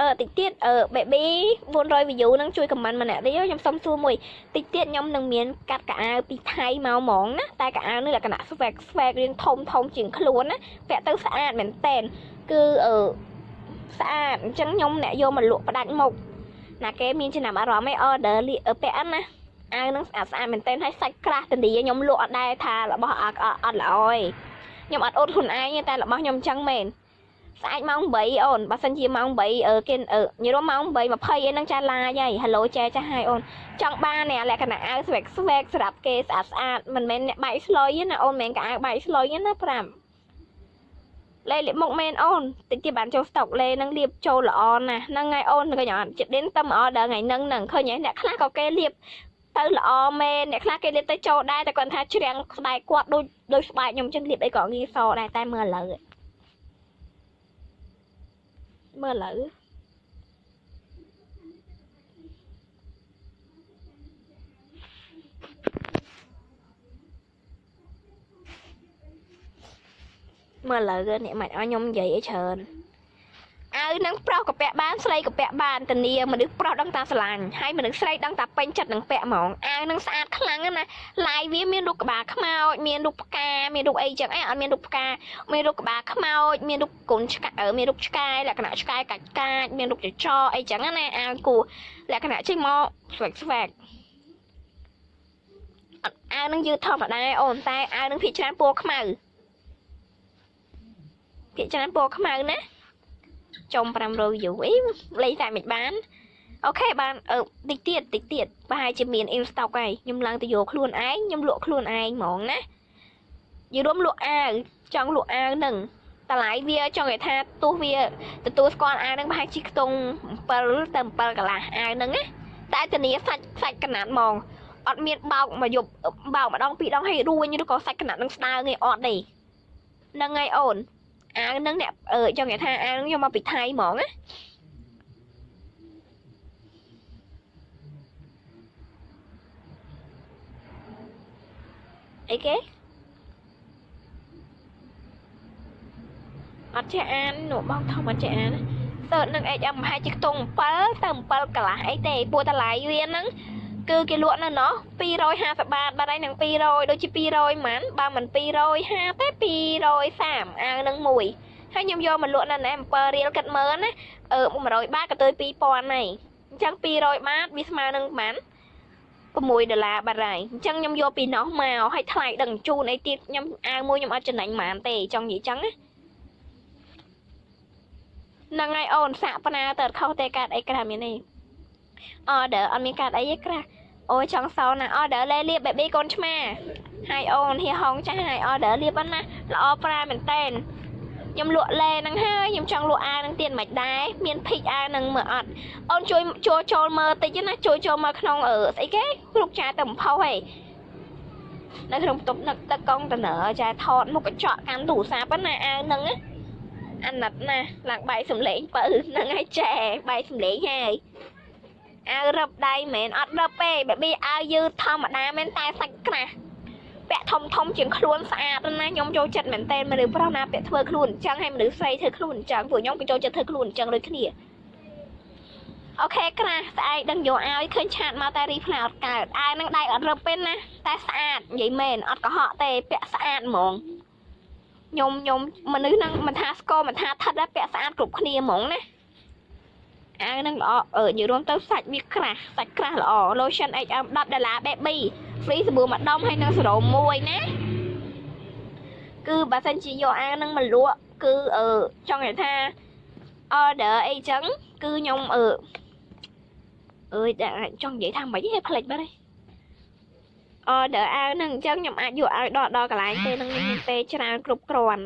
អឺតិចទៀតអឺ baby 400 view នឹងជួយ comment ម្នាក់ទៀតខ្ញុំសុំសួរមួយតិចទៀតខ្ញុំនឹងមានកាត់កៅអៅពីថៃមកហ្មងណាតែកៅអៅនេះលក្ខណៈ swag swag រៀងធំធំជាងខ្លួនណាពាក់ទៅស្អាតមែនតែនគឺអឺស្អាតអញ្ចឹងខ្ញុំអ្នកយកមកលក់ផ្ដាច់មុខណាគេមានចំណាប់អារម្មណ៍ឯ order លីពាក់ណាអាវនឹងស្អាតស្អាតមែនតែនហើយសាច់ក្រាស់តនីខ្ញុំលក់អត់ដែរថារបស់អត់អត់ល្អទេខ្ញុំអត់អត់ខ្លួនឯងតែរបស់ខ្ញុំអញ្ចឹងមែន ស្អែកម៉ោង8អូនបើសិនជាម៉ោង8អឺគេអឺញរមម៉ោង8 20អីហ្នឹងចាឡាយហើយហេឡូចែចាស់ហើយអូនចង់បានអ្នកលក្ខណៈអាវស្វែកស្វែកសម្រាប់គេស្អាតស្អាតមិនមែនអ្នកបែកស្លុយណាអូនមិនមែនកៅអៅបែកស្លុយណា5លេលាបមុខមែនអូនតិចទៀតបានចូលស្តុកលេនឹងលាបចូលល្អណាស់ហ្នឹងហើយអូនឃើញអត់ចិត្តដេនទៅអដល់ថ្ងៃហ្នឹងហ្នឹងឃើញហើយអ្នកខ្លះក៏គេលាបទៅល្អមែនអ្នកខ្លះគេលាបទៅចូលដែរតែគាត់ថាជ្រាំងស្បែកគាត់ដូចដូចស្បែកខ្ញុំចឹងលាបអីក៏ងាយសដែរតែមើលឥឡូវ មើលឥឡូវមើលឥឡូវនេះមិ នឲ្យខ្ញុំនិយាយអីច្រើនអាវនឹងប្រុសក៏ពាក់បានស្រីក៏ពាក់បានធានាមនុស្សប្រុសដឹងតាស្រឡាញ់ហើយមនុស្សស្រីដឹងតាពេញចិត្តនឹងពាក់ហ្មងអាវនឹងស្អាតខ្លាំងណាឡាយវាមានរូបក្បាលខ្មោចមានរូបផ្កាមានរូបអីចឹងអីអត់មានរូបផ្កាមានរូបក្បាលខ្មោចមានរូបកូនឆ្កែមានរូបឆ្កែលក្ខណៈឆ្កែកាច់កាច់មានរូបចចអីចឹងណាអាវគូលក្ខណៈចេញមកស្វែកស្វែកអាវនឹងយឺតធម្មតាអូនតែអាវនឹងភាគច្រើនពណ៌ខ្មៅភាគច្រើនពណ៌ខ្មៅណា ចំ500 view អីលេងតែមិនបានអូខេបានអឺតិចទៀតតិចទៀតប្រហែលជាមាន in stock ហើយខ្ញុំឡើងទៅយកខ្លួនឯងខ្ញុំលក់ខ្លួនឯងហ្មងណាយីរួមលក់អាវចង់លក់អាវនឹងតម្លៃវាចង់និយាយថាទោះវាទទួលស្គាល់អាវនឹងប្រហែលជាខ្ទង់7ទៅ7កន្លះអាវនឹងណាតែធានាសាច់សាច់កណាត់ហ្មងអត់មានបោកមកយប់បោកម្ដងពីរដងឲ្យរួញឬក៏សាច់កណាត់នឹងស្ដើងឯអត់ទេហ្នឹងហើយអូន អាវនឹងអ្នកអឺចង់និយាយថាអាវនឹងយកមកពីថៃហ្មងណាអីគេអត់ចេះអាននោះបងធំអត់ចេះអានសើនឹង HM ប្រហែលជាខ្ទង់7ទៅ7កន្លះអីទេពួកតម្លៃវាហ្នឹង គឺគេលក់នៅណោះ250បាតបាត់ហើយនឹង200ដូចជា200ហ្មងបើមិន250ទេ230អាវនឹងមួយហើយខ្ញុំយកមកលក់នៅណែ7រៀលគិតមើលណាអឺ100បាតក៏ទៅ2000ហើយអញ្ចឹង200បាតវាស្មើនឹងប៉ុន្មាន6ដុល្លារបាត់ហើយអញ្ចឹងខ្ញុំយកពីនោះមកឲ្យថ្លៃដឹងជូនអីទៀតខ្ញុំអាវមួយខ្ញុំអត់ចំណេញប៉ុន្មានទេចង់និយាយចឹងណាហ្នឹងហើយអូនសាក់បណ្ណាទៅខុសទេកាត់អីក្រាស់មាន ទេអឺដឺអត់មានកាត់អីទេក្រាស់អូយចង់សោណាអឺដឺលេលៀប baby កូនឆ្មាហើយអូនហៀហងចាស់ហើយអឺដឺលៀបណាល្អប្រាមែនតែនខ្ញុំលក់លេហ្នឹងហើយខ្ញុំចង់លក់អាវហ្នឹងទៀតមិនដែរមានភិកអាវហ្នឹងមើលអត់អូនជួយចូលចូលមើលតិចណាជួយចូលមើលក្នុងអឺស្អីគេគ្រប់ចាទៅបំផុសហេនៅក្នុងបន្ទប់នឹកទឹកកុងតនើចាថតមុខកញ្ចក់កាន់ទូរស័ព្ទណាអាវហ្នឹងអាណិតណាឡើងបាយសំលេងបើហ្នឹងហើយចែបាយសំលេងហើយ អាវរឹបដៃមែនអត់រឹបទេបែបអាវយឺតធម្មតាមែនតែសាច់ក្រាស់ពាក់ធំធំជាងខ្លួនស្អាតណាខ្ញុំចូលចិត្តមែនតើមនុស្សប្រុសណាពាក់ធ្វើខ្លួនអញ្ចឹងហើយមនុស្សស្រីធ្វើខ្លួនអញ្ចឹងពួកខ្ញុំក៏ចូលចិត្តធ្វើខ្លួនអញ្ចឹងដូចគ្នាអូខេក្រាស់ស្អែកដឹងយកឲ្យឃើញឆាតមកតែរីផ្លែអត់កើតអាវនឹងដៃអត់រឹបទេណាតែស្អាតនិយាយមែនអត់កុហកទេពាក់ស្អាតហ្មងខ្ញុំខ្ញុំមនុស្សនឹងមិនថាស្គរមិនថាថិតទេពាក់ស្អាតគ្រប់គ្នាហ្មងណា អាវនឹងល្អអឺនិយាយរួមទៅសាច់វាក្រាស់សាច់ក្រាស់ល្អ lotion HM 10ដុល្លារ baby free សាប៊ូមួយដុំហើយនឹងសេរ៉ូមមួយណាគឺបើសិនជាយកអាវនឹងមកលក់គឺអឺចង់និយាយថា order អីចឹងគឺខ្ញុំអឺអើយចង់និយាយថាមិនហេផ្លេចបាត់ទេ order អាវនឹងអញ្ចឹងខ្ញុំអាចយកឲ្យដល់ដល់កន្លែងពេលនឹងមានពេលច្រើនគ្រប់គ្រាន់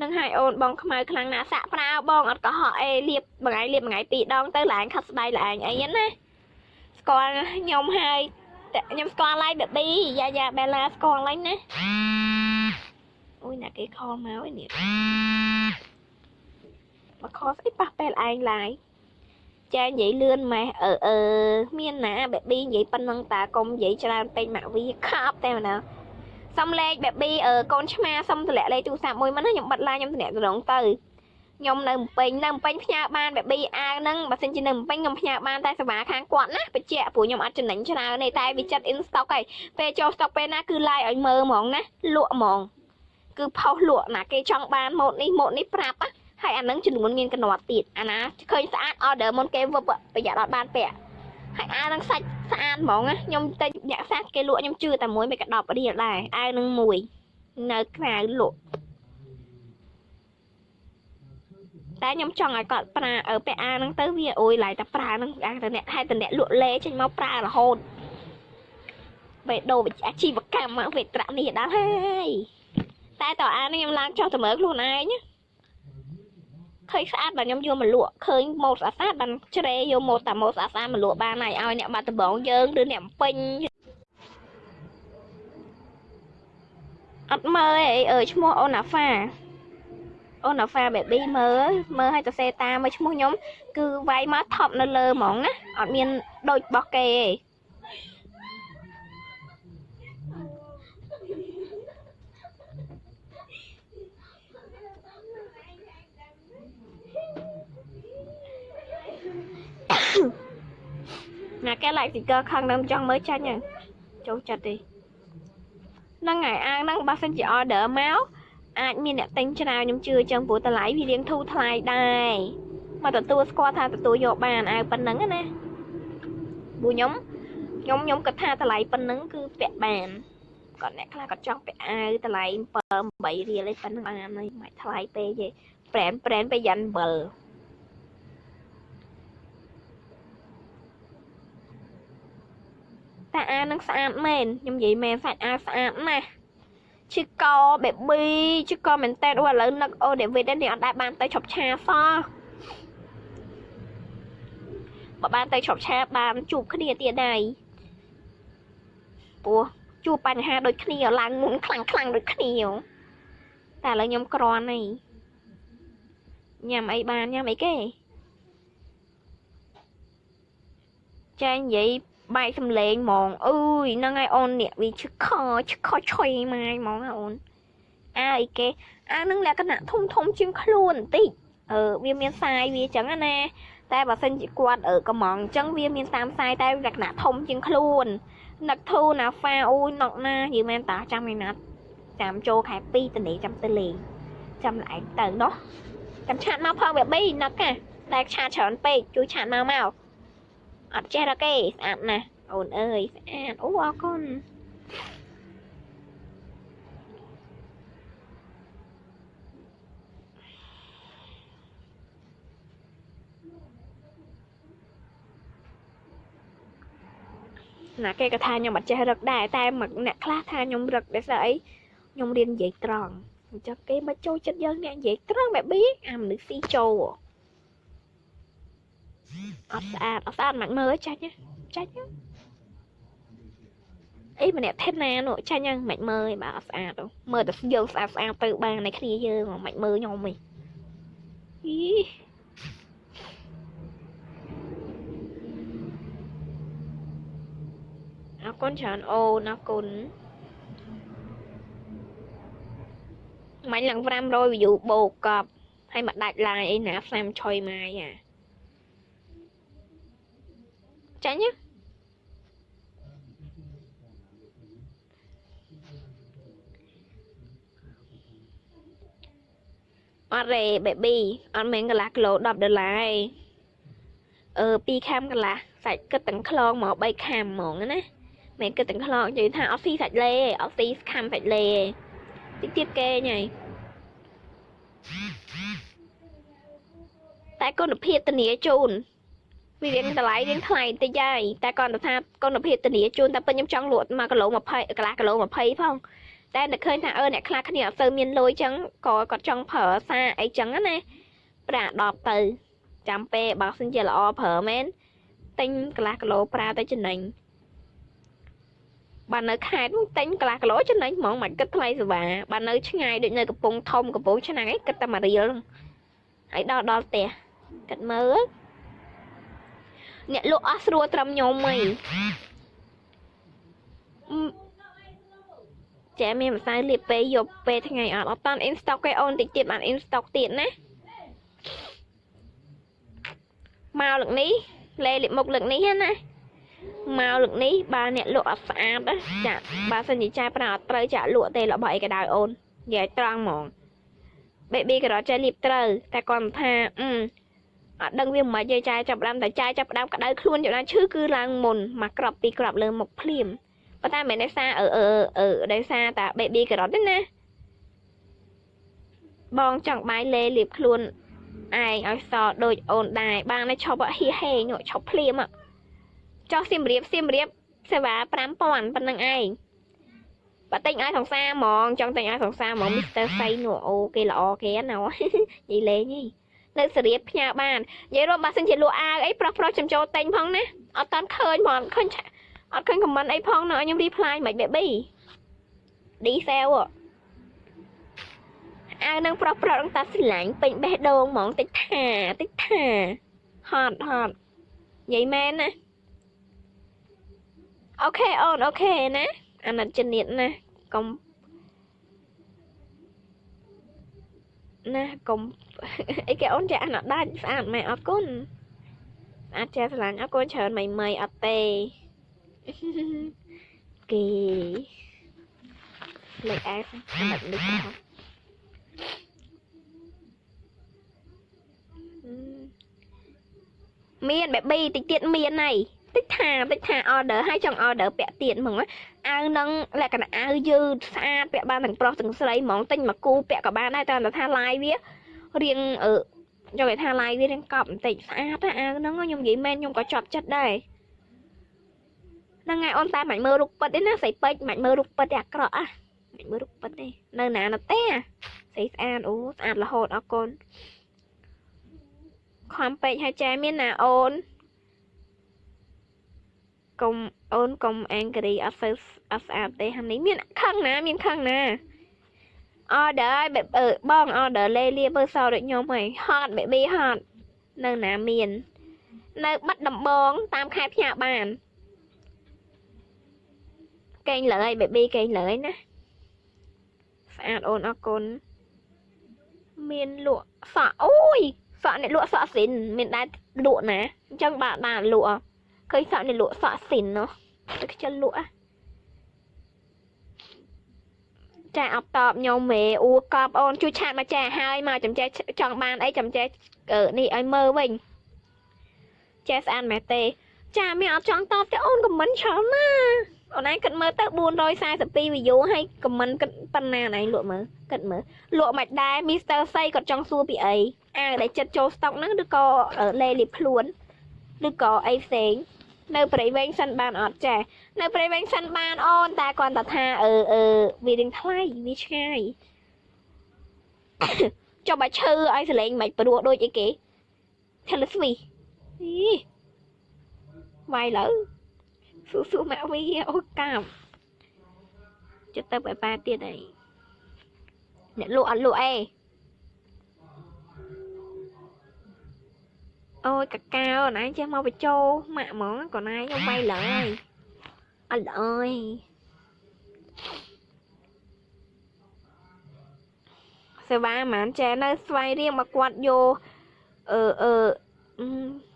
នឹងឲ្យអូនបងខ្មៅខ្លាំងណាស់សាក់ប្រាបងអត់កុហកអេលាបមួយថ្ងៃលាបមួយថ្ងៃពីរដងទៅឡើងខាត់ស្បែកឡើងអីហ្នឹងណាស្គាល់ខ្ញុំហើយខ្ញុំស្គាល់ហើយបេប៊ីយ៉ាយ៉ាបេឡាស្គាល់ហើយណាអូយអ្នកគេខលមកឯនេះមកខលស្អីប៉ះពេលឯងឡាយចានិយាយលឿនម៉េះអឺអឺមានណាបេប៊ីនិយាយប៉ុណ្ណឹងតាកុំនិយាយច្រើនពេកម៉ាក់វីខាប់តែម្ដង សុំលេខ baby អឺកូនឆ្មាសុំតម្លាក់លេខទូរស័ព្ទមួយមិនណាខ្ញុំបិទឡាយខ្ញុំតម្លាក់ត្រង់ទៅខ្ញុំនៅម្ពិញនៅម្ពិញផ្ញើបានបែបប៊ីអាវហ្នឹងបើសិនជានៅម្ពិញខ្ញុំផ្ញើបានតែសេវាខាងគាត់ណាបញ្ជាក់ព្រោះខ្ញុំអត់ចំណេញច្រើនទេតែវាចិត្ត in stock ហើយពេលចូល stock ពេលណាគឺ live ឲ្យមើលហ្មងណាលក់ហ្មងគឺផុសលក់ណាគេចង់បានម៉ូតនេះម៉ូតនេះប្រាប់ហើយអាហ្នឹងចំនួនមានកណ្ដាត់ទៀតអាណាឃើញស្អាត order មុនគេវឹបប្រយ័ត្នអត់បានពាក់ ហើយអាវហ្នឹងសាច់ស្អាតហ្មងណាខ្ញុំតែអ្នកសាសគេលក់ខ្ញុំជឿតែមួយមិនក៏10រៀលដែរអាវហ្នឹងមួយនៅក្រៅលក់តែខ្ញុំចង់ឲ្យគាត់ប្រើអើពាក់អាវហ្នឹងទៅវាអុយឡាយតែប្រើហ្នឹងអាតែអ្នកហេតុតែអ្នកលក់លេចេញមកប្រើរហូតបេដូអាជីវកម្មវេត្រានេះដល់ហើយតែតើអានេះខ្ញុំឡើងចុះទៅមើលខ្លួនឯងណា ឃើញស្អាតបាទខ្ញុំយកមកលក់ឃើញម៉ូតស្អាតស្អាតបានជ្រេយកម៉ូតតាម៉ូតស្អាតស្អាតមកលក់បានហើយឲ្យអ្នកបាត់ដំបងយើងឬអ្នកពេញអត់មើលអីអើឈ្មោះអូណាហ្វាអូណាហ្វា baby មើលមើលឲ្យទៅសេតាមើលឈ្មោះខ្ញុំគឺវាយមកថប់នៅលើហ្មងណាអត់មានដូចរបស់គេទេ ណាគេ like sticker ខាងនឹងចង់មើលចាញ់ហ្នឹងចូលចិត្តទេហ្នឹងហើយអាងហ្នឹងបើសិនជា order មកអាចមានអ្នកទិញច្រើនខ្ញុំជឿចឹងព្រោះតម្លៃវារៀងធូរថ្លៃដែរមកទទួលស្គាល់ថាទទួលយកបានអាវប៉ុណ្ណឹងណាព្រោះខ្ញុំខ្ញុំខ្ញុំគិតថាតម្លៃប៉ុណ្ណឹងគឺពាក់បានគាត់អ្នកខ្លះគាត់ចង់ពាក់អាវតម្លៃ7 8រៀលឯប៉ុណ្ណឹងបានហើយមិនថ្លៃពេកទេប្រែនប្រែនទៅយ៉ាន់7 តែអានឹងស្អាតមែនខ្ញុំនិយាយមែនសាច់អាស្អាតណាស់ឈឺកបេប៊ីឈឺកមែនតើឥឡូវនឹកអូដេវីតនេះអត់ដែលបានទៅឈប់ឆាសោះបើបានទៅឈប់ឆាបានជួបគ្នាទៀតដែរព្រោះជួបបញ្ហាដូចគ្នាឡើងមុនខ្លាំងខ្លាំងដូចគ្នាតែឥឡូវខ្ញុំក្រន់ហើយញ៉ាំអីបានញ៉ាំអីគេចានិយាយ បែកសំលេងហ្មងអើយហ្នឹងហើយអូននេះវាឈឹកខឈឹកខឆុយម៉ាយហ្មងអូនអាអីគេអានឹងលក្ខណៈធំធំជាងខ្លួនបន្តិចអឺវាមានសាយវាចឹងណាតែបើសិនជាគាត់អឺកំងអញ្ចឹងវាមានតាមសាយតែលក្ខណៈធំជាងខ្លួននឹកធូណាហ្វាអូយណុកណាយីមែនតាចាំឯណាត់ចាំចូលខែ2ទៅនេះចាំទៅលេងចាំឡែកទៅណោះចាំឆាតមកផងវា3នឹកណាតែឆាតច្រើនពេកជួយឆាតមកមក អត់ចេះរកទេស្អាតណាស់អូនអើយស្អាតអូអរគុណណាគេក៏ថាខ្ញុំអត់ចេះរឹកដែរតែមកអ្នកខ្លះថាខ្ញុំរឹកដោយសារអីខ្ញុំរៀននិយាយត្រង់អញ្ចឹងគេមកចូលចិត្តយើងអ្នកនិយាយត្រង់បែបប៊ីអាមនុស្សស៊ីចូល អត់ស្អាតអត់ស្អាតមិនមើលចាច់ចាច់អីម្នាក់ថេតណានោះចាញ់ហ្នឹងមិនមើលឯងបើអត់ស្អាតមើលតែយើងស្អាតស្អាតទៅបានในគ្នាយើងមិនមើលខ្ញុំឯងអីអរគុណច្រើនអូនអរគុណមាញ់ឡើង500 view បូកកប់ហើយមកដាច់ឡាយអីណាផ្សាំឆុយម៉ាយអា ចាញ់ណាអត់ទេ baby អត់មានកន្លះគីឡូ10ដុល្លារឯងអឺ2ខាំកន្លះសាច់គិតទាំងខ្លងមក3ខាំហ្មងណាមិនគិតទាំងខ្លងនិយាយថាអត់ស៊ីសាច់លេអត់ស៊ីខាំសាច់លេតិចទៀតគេញ៉ៃតែគុណភាពធានាជូន វារៀងតម្លៃរៀងថ្លៃតិចហើយតែគាត់ថាគុណភាពធានាជូនតែពេញខ្ញុំចង់លក់1គីឡូ20កន្លះគីឡូ20ផងតែនឹកឃើញថាអឺអ្នកខ្លះគ្នាអត់សូវមានលុយចឹងក៏គាត់ចង់ប្រើសារអីចឹងណាប្រា10ទៅចាំពេលបើសិនជាល្អប្រើមែនទិញកន្លះគីឡូប្រើទៅចំណេញបើនៅខេត្តទិញកន្លះគីឡូចំណេញហ្មងមិនគិតថ្លៃសេវាបើនៅឆ្ងាយដូចនៅកំពង់ធំកំពង់ឆ្នាំងឯងគិតតែមួយរៀលហើយដល់ដល់ផ្ទះគិតមើល អ្នកលក់អស់ស្រួលត្រឹមខ្ញុំហីចាមានម្សៅលាបពេលយកពេលថ្ងៃអត់អត់តាន់ in stock គេអូនតិចទៀតបាន in stock ទៀតណាមកលឹកនេះលេលិមុខលឹកនេះណាមកលឹកនេះបើអ្នកលក់អត់ស្អាតណាចាបើសិនជាចាប្រើអត់ត្រូវចាលក់ទេរបស់អីក៏ដោយអូននិយាយត្រង់ហ្មង baby ក៏រត់ចេះលៀបត្រូវតែគាត់ថាអឺ អត់ដឹងវាមិនយាយចាយចាប់ដើមតែចាយចាប់ដើមក្តៅខ្លួនយ៉ាងណាឈឺគឺឡើងមុនមកក្របពីក្របលើមុខភ្លាមប៉ុន្តែមិនមែនដោយសារអឺអឺអឺដោយសារតែ baby ការ៉ុតទេណាបងចង់បាយលេលាបខ្លួនឯងឲ្យសដូចអូនដែរបានតែឈប់ហៀហេងឈប់ភ្លាមចោះសៀមរាបសៀមរាបសេវា5000ប៉ុណ្្នឹងឯងបើតែងឲ្យសង្សារហ្មងចង់តែងឲ្យសង្សារហ្មងមីស្ទ័រសៃនោះអូគេល្អគេណានិយាយលេងនេះ នៅសេរីផ្ញើបាននិយាយរួមបើសិនជាលក់អាវអីប្រុសប្រុសចំចូលតែងផងណាអត់តាន់ឃើញហ្មងឃើញអត់ឃើញខមមិនអីផងនៅឲ្យខ្ញុំរីផ្លាយមិនបេប៊ីឌីសែលអាវនឹងប្រុសប្រុសនឹងតាស្រឡាញ់ពេញបេះដូងហ្មងតិចថាតិចថាហត់ហត់និយាយមែនណាអូខេអូនអូខេណាអាណិតជំនាញណាកុំ ណាកុំអីគេអូនចាអាណដាច់ស្អាតម៉ែអរគុណស្អាតចាស្រឡាញ់អរគុណច្រើនមីមីអត់ទេគេលេខអែសអាណិតនេះហ៎មានបែប៊ីតិចទៀតមានហើយតិចថាតិចថា order ហើយចង់ order ពាក់ទៀតហ្មង អាវនឹងលក្ខណៈអាវយឺតស្អាតពាក់បានទាំងប្រុសទាំងស្រីហ្មងទិញមកគូពាក់ក៏បានដែរតែថាឡាយវារៀងអឺយកគេថាឡាយវារៀងកប់បន្តិចស្អាតអាវហ្នឹងខ្ញុំនិយាយមែនខ្ញុំក៏ចប់ចិត្តដែរហ្នឹងហើយអូនតែមិនមើលរូបពិតទេណាស្រីពេជ្រមិនមើលរូបពិតទេអាក្រក់អាមិនមើលរូបពិតទេនៅណាណទេស្រីស្អាតអូស្អាតរហូតអរគុណខំពេកហើយចែមានណាអូន កុំអូនកុំអេងគ្រីអត់សូវអត់ស្អាតទេហានេះមានខឹងណាមានខឹងណា order ឲ្យបែបអឺបង order លេលាមើលសោដូចខ្ញុំហើយ hot baby hot នៅណាមាន នៅបាត់ដំបងតាមខេត្តផ្ញើបានកេងលើយ baby កេងលើយណាស្អាតអូនអរគុណមានលក់សក់អូយសក់អ្នកលក់សក់ស៊ីនមានដែរលក់ណាអញ្ចឹងបាទបាទលក់ ឃើញសក់អ្នកលក់សក់ស៊ីននោះទៅខ្ជិលលក់ចាអបតបញោមមេអ៊ូកប់អូនជួយឆាតមកចាហើយមកចំចែចង់បានអីចំចែនេះឲ្យមើលវិញចាស្អាតមែនទេចាមានអត់ចង់តបទេអូនខមមិនច្រើនណាអូនឯងគិតមើលទៅ442 view ហើយខមមិនគិតប៉ុណ្ណាណៃលក់មើលគិតមើលលក់មិនដែរ Mr. សៃគាត់ចង់សួរពីអីអាវដែលចិត្តចូលស្តុកហ្នឹងឬក៏លេលីខ្លួនឬក៏អីផ្សេង នៅព្រៃវែងសិនបានអត់ចានៅព្រៃវែងសិនបានអូនតែគាត់តែថាអឺអឺវារៀងថ្លៃវាឆ្ងាយចុះបើឈើឲ្យសលេងមិនព្រោះដូចអីគេ Taylor Swift អីវាយលើស៊ូស៊ូម៉ាក់វីអូកាប់ចិត្តទៅបែបប៉ាទៀតអីអ្នកលក់អត់លក់អី អូយកកាអូនឯងចេះមកបញ្ចោម៉ាក់ហ្មងកូនឯងខ្ញុំវាយឡើយអត់អើយសេវាមិនចេះនៅស្វ័យរៀងមកគាត់យកអឺអឺ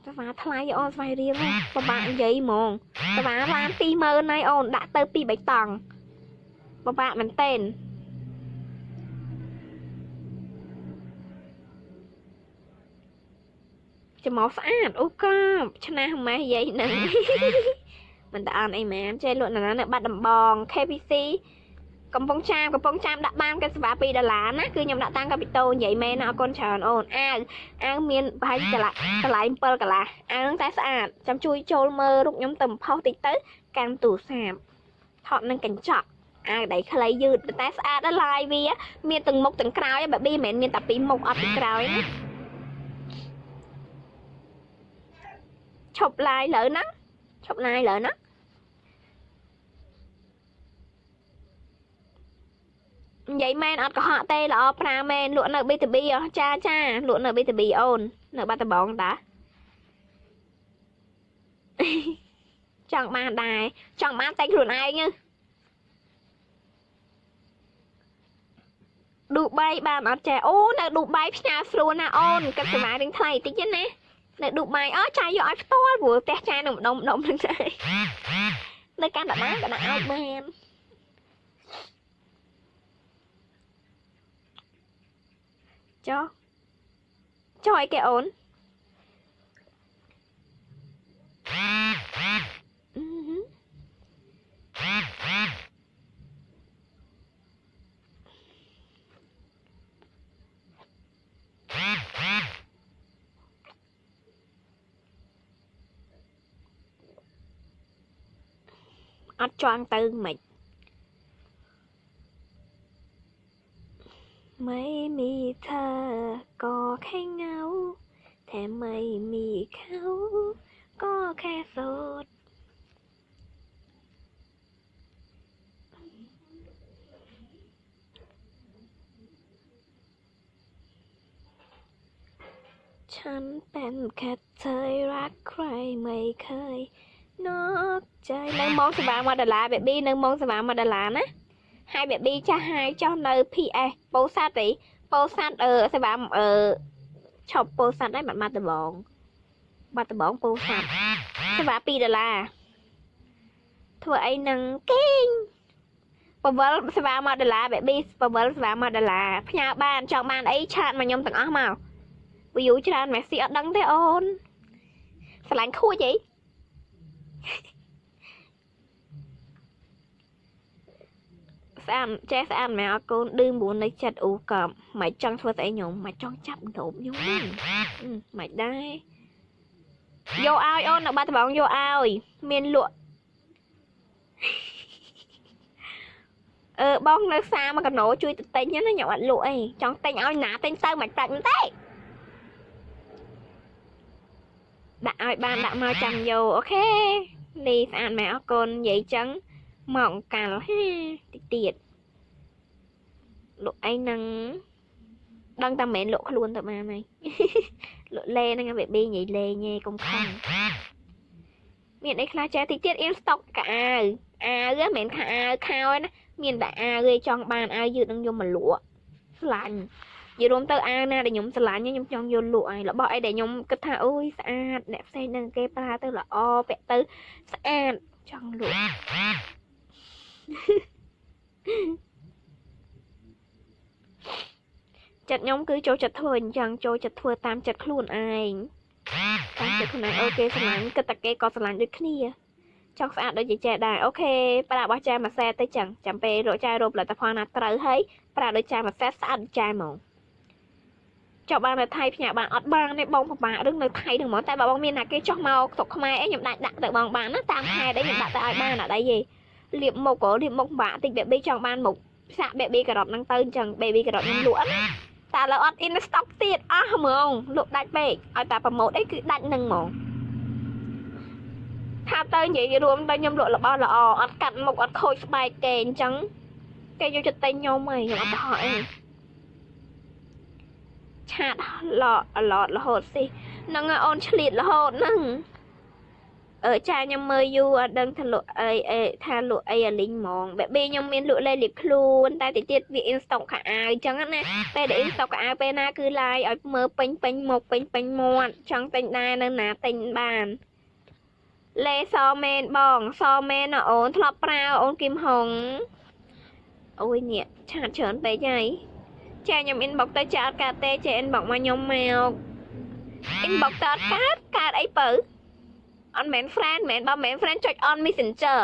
សេវាថ្លៃអូនស្វ័យរៀងពិបាកនិយាយហ្មងសេវាឡាន20000ហើយអូនដាក់ទៅពីបៃតងពិបាកមែនតេន ច្មោះស្អាតអូកាឆ្នះម៉េះយាយនឹងមិនតអន់អីមែនចេះលក់ណានៅបាត់ដំបង KPC កំពង់ចាមកំពង់ចាមដាក់បានកាសេវា2ដុល្លារណាគឺខ្ញុំដាក់តាំងកាពីតូនិយាយមែនណាអរគុណច្រើនអូនអាវអាវមានប្រហែលកន្លះកន្លែង7កន្លះអាវនឹងតែស្អាតចាំជួយចូលមើលរូបខ្ញុំទៅផុសតិចទៅកាន់ទូរស័ព្ទថតនឹងកញ្ចក់អាវដៃខ្លីយឺតតែស្អាតដល់ឡាយវា មានទាំងមុខទាំងក្រោយបែបនេះមិនមែនមានតែពីមុខអត់ពីក្រោយណា ឈប់ឡាយលើហ្នឹងឈប់ឡាយលើហ្នឹងនិយាយមែនអត់កុហកទេល្អប្រាមែនលក់នៅ B2B ចាចាលក់នៅ B2B អូន នៅបាត់ដំបងតាចង់បានដែរចង់បានតែខ្លួនឯងឌូបៃបានអត់ចេះអូនៅឌូបៃផ្ញើស្រួលណាអូនគិតសេវារៀងថ្លៃតិចណា នៅឌូបៃអើចាយយកឲ្យផ្ទាល់ព្រោះផ្ទះចាយនៅម្ដុំម្ដុំហ្នឹងដែរនៅកាណាដាក៏ដាក់ឲ្យបានចុះចុះអីគេអូនអឺ hết cho ăn tư ไม่มีเธอก็แค่เงา แต่ไม่มีเขาก็แค่สดฉันเป็นแค่เธอรักใครไม่เคย ណកចៃនៅម៉ោងសេវា1ដុល្លារ baby នៅម៉ោងសេវា1ដុល្លារណាហើយ baby ចាស់ហើយចុះនៅ PS ពោសាត់ទេពោសាត់អឺសេវាអឺឈប់ពោសាត់ហើយបាត់បាត់ដបងបាត់ដបងពោសាត់សេវា2ដុល្លារធ្វើអីនឹងគេងពវលសេវា1ដុល្លារ baby ពវលសេវា1ដុល្លារផ្ញើបានចង់បានអីឆាតមកខ្ញុំទាំងអស់មក view ច្រើនមែនស៊ីអត់ដឹងទេអូនស្រឡាញ់ខូចអី ស្អាតចេះស្អាតមែនអកូនឌឺ9នៅចិត្តអូក៏មិនចង់ធ្វើស្អីខ្ញុំមិនចង់ចាប់ដប់ខ្ញុំមិនដែរយកឲ្យអូននៅបាត់ដំបងយកឲ្យមានលក់អឺបងនៅផ្សារមកកណោជួយទៅទិញណាខ្ញុំអត់លក់អីចង់ទិញឲ្យណាទិញទៅមិនប្រាច់ទេដាក់ឲ្យបានដាក់មកចាំយកអូខេ លីស្អាតមែនអរគុណនិយាយចឹងមកកាលហាតិចទៀតលក់អីនឹងដឹងតែមិនមែនលក់ខ្លួនទៅបានហើយលក់លេហ្នឹងវាប៊ីនិយាយលេងឯងកុំខំមានអីខ្លះចេះតិចទៀតអ៊ីនស្តុកកអាវអាវមិនមែនខោអាវខោណាមានតែអាវឯងចង់បានអាវយឺតនឹងខ្ញុំមកលក់ស្លាញ់ និយាយរួមទៅអាវណាដែលខ្ញុំស្រឡាញ់ខ្ញុំចង់យកលក់ហើយរបស់អីដែលខ្ញុំគិតថាអូយស្អាតអ្នកផ្សេងនឹងគេប្រើទៅល្អពាក់ទៅស្អាតចង់លក់ចិត្តខ្ញុំគឺចូលចិត្តធ្វើអញ្ចឹងចូលចិត្តធ្វើតាមចិត្តខ្លួនឯងតាមចិត្តខ្លួនឯងអូខេស្រឡាញ់គិតតែគេក៏ស្រឡាញ់ដូចគ្នាចង់ស្អាតដូចជាចែដែរអូខេប្រើរបស់ចែមួយសែទៅចឹងចាំពេលរកចែរកផលិតផលណាត្រូវហើយប្រើដូចចែមួយសែស្អាតដូចចែហ្មង ចុះបាននៅថៃផ្ញើបានអត់បានទេបងពិបាករឿងនៅថៃហ្នឹងហ្មងតែបើបងមានណាគេចុះមកស្រុកខ្មែរអីខ្ញុំដាក់ដាក់ទៅបងបានណាតាមខេត្តអីខ្ញុំដាក់ទៅឲ្យបានអត់អីទេលាបមុខក៏លាបមុខពិបាកតិច baby ចង់បានមុខសាក់ baby ការ៉ុតហ្នឹងទៅអញ្ចឹង baby ការ៉ុតខ្ញុំលក់ណាតែលើអត់ in stock ទៀតអស់ហ្មងលក់ដាច់ពេកឲ្យតែប្រម៉ូតអីគឺដាច់នឹងហ្មងថាទៅនិយាយរួមទៅខ្ញុំលក់របស់ល្អអត់កាត់មុខអត់ខូចស្បែកគេអញ្ចឹងគេយកចិត្តតែខ្ញុំហីខ្ញុំអត់ទៅហោះអី ឆាតឡអឡតរហូតសិហ្នឹងអូនឆ្លៀតរហូតហ្នឹងអឺចាខ្ញុំមើលយូរអត់ដឹងថាលក់អីអីថាលក់អីអាលីងហ្មងបែបខ្ញុំមានលក់លេលៀបខ្លួនតែតិចទៀតវាអ៊ីនស្តុកខោអាវអញ្ចឹងណាពេលដែលអ៊ីនស្តុកខោអាវពេលណាគឺឡាយឲ្យមើលពេញពេញមុខពេញពេញមាត់ចង់ទិញដែរនៅណាទិញបានលេសមែនបងសមែនអូនធ្លាប់ប្រើអូនគឹមហុងអូយនេះឆាតច្រើនពេកហើយ ចាខ្ញុំ inbox ទៅចាអត់កើតទេចា inbox មកខ្ញុំមក inbox ទៅអត់កើតកើតអីបើអត់មែន friend មែនបើមែន friend ចុច on messenger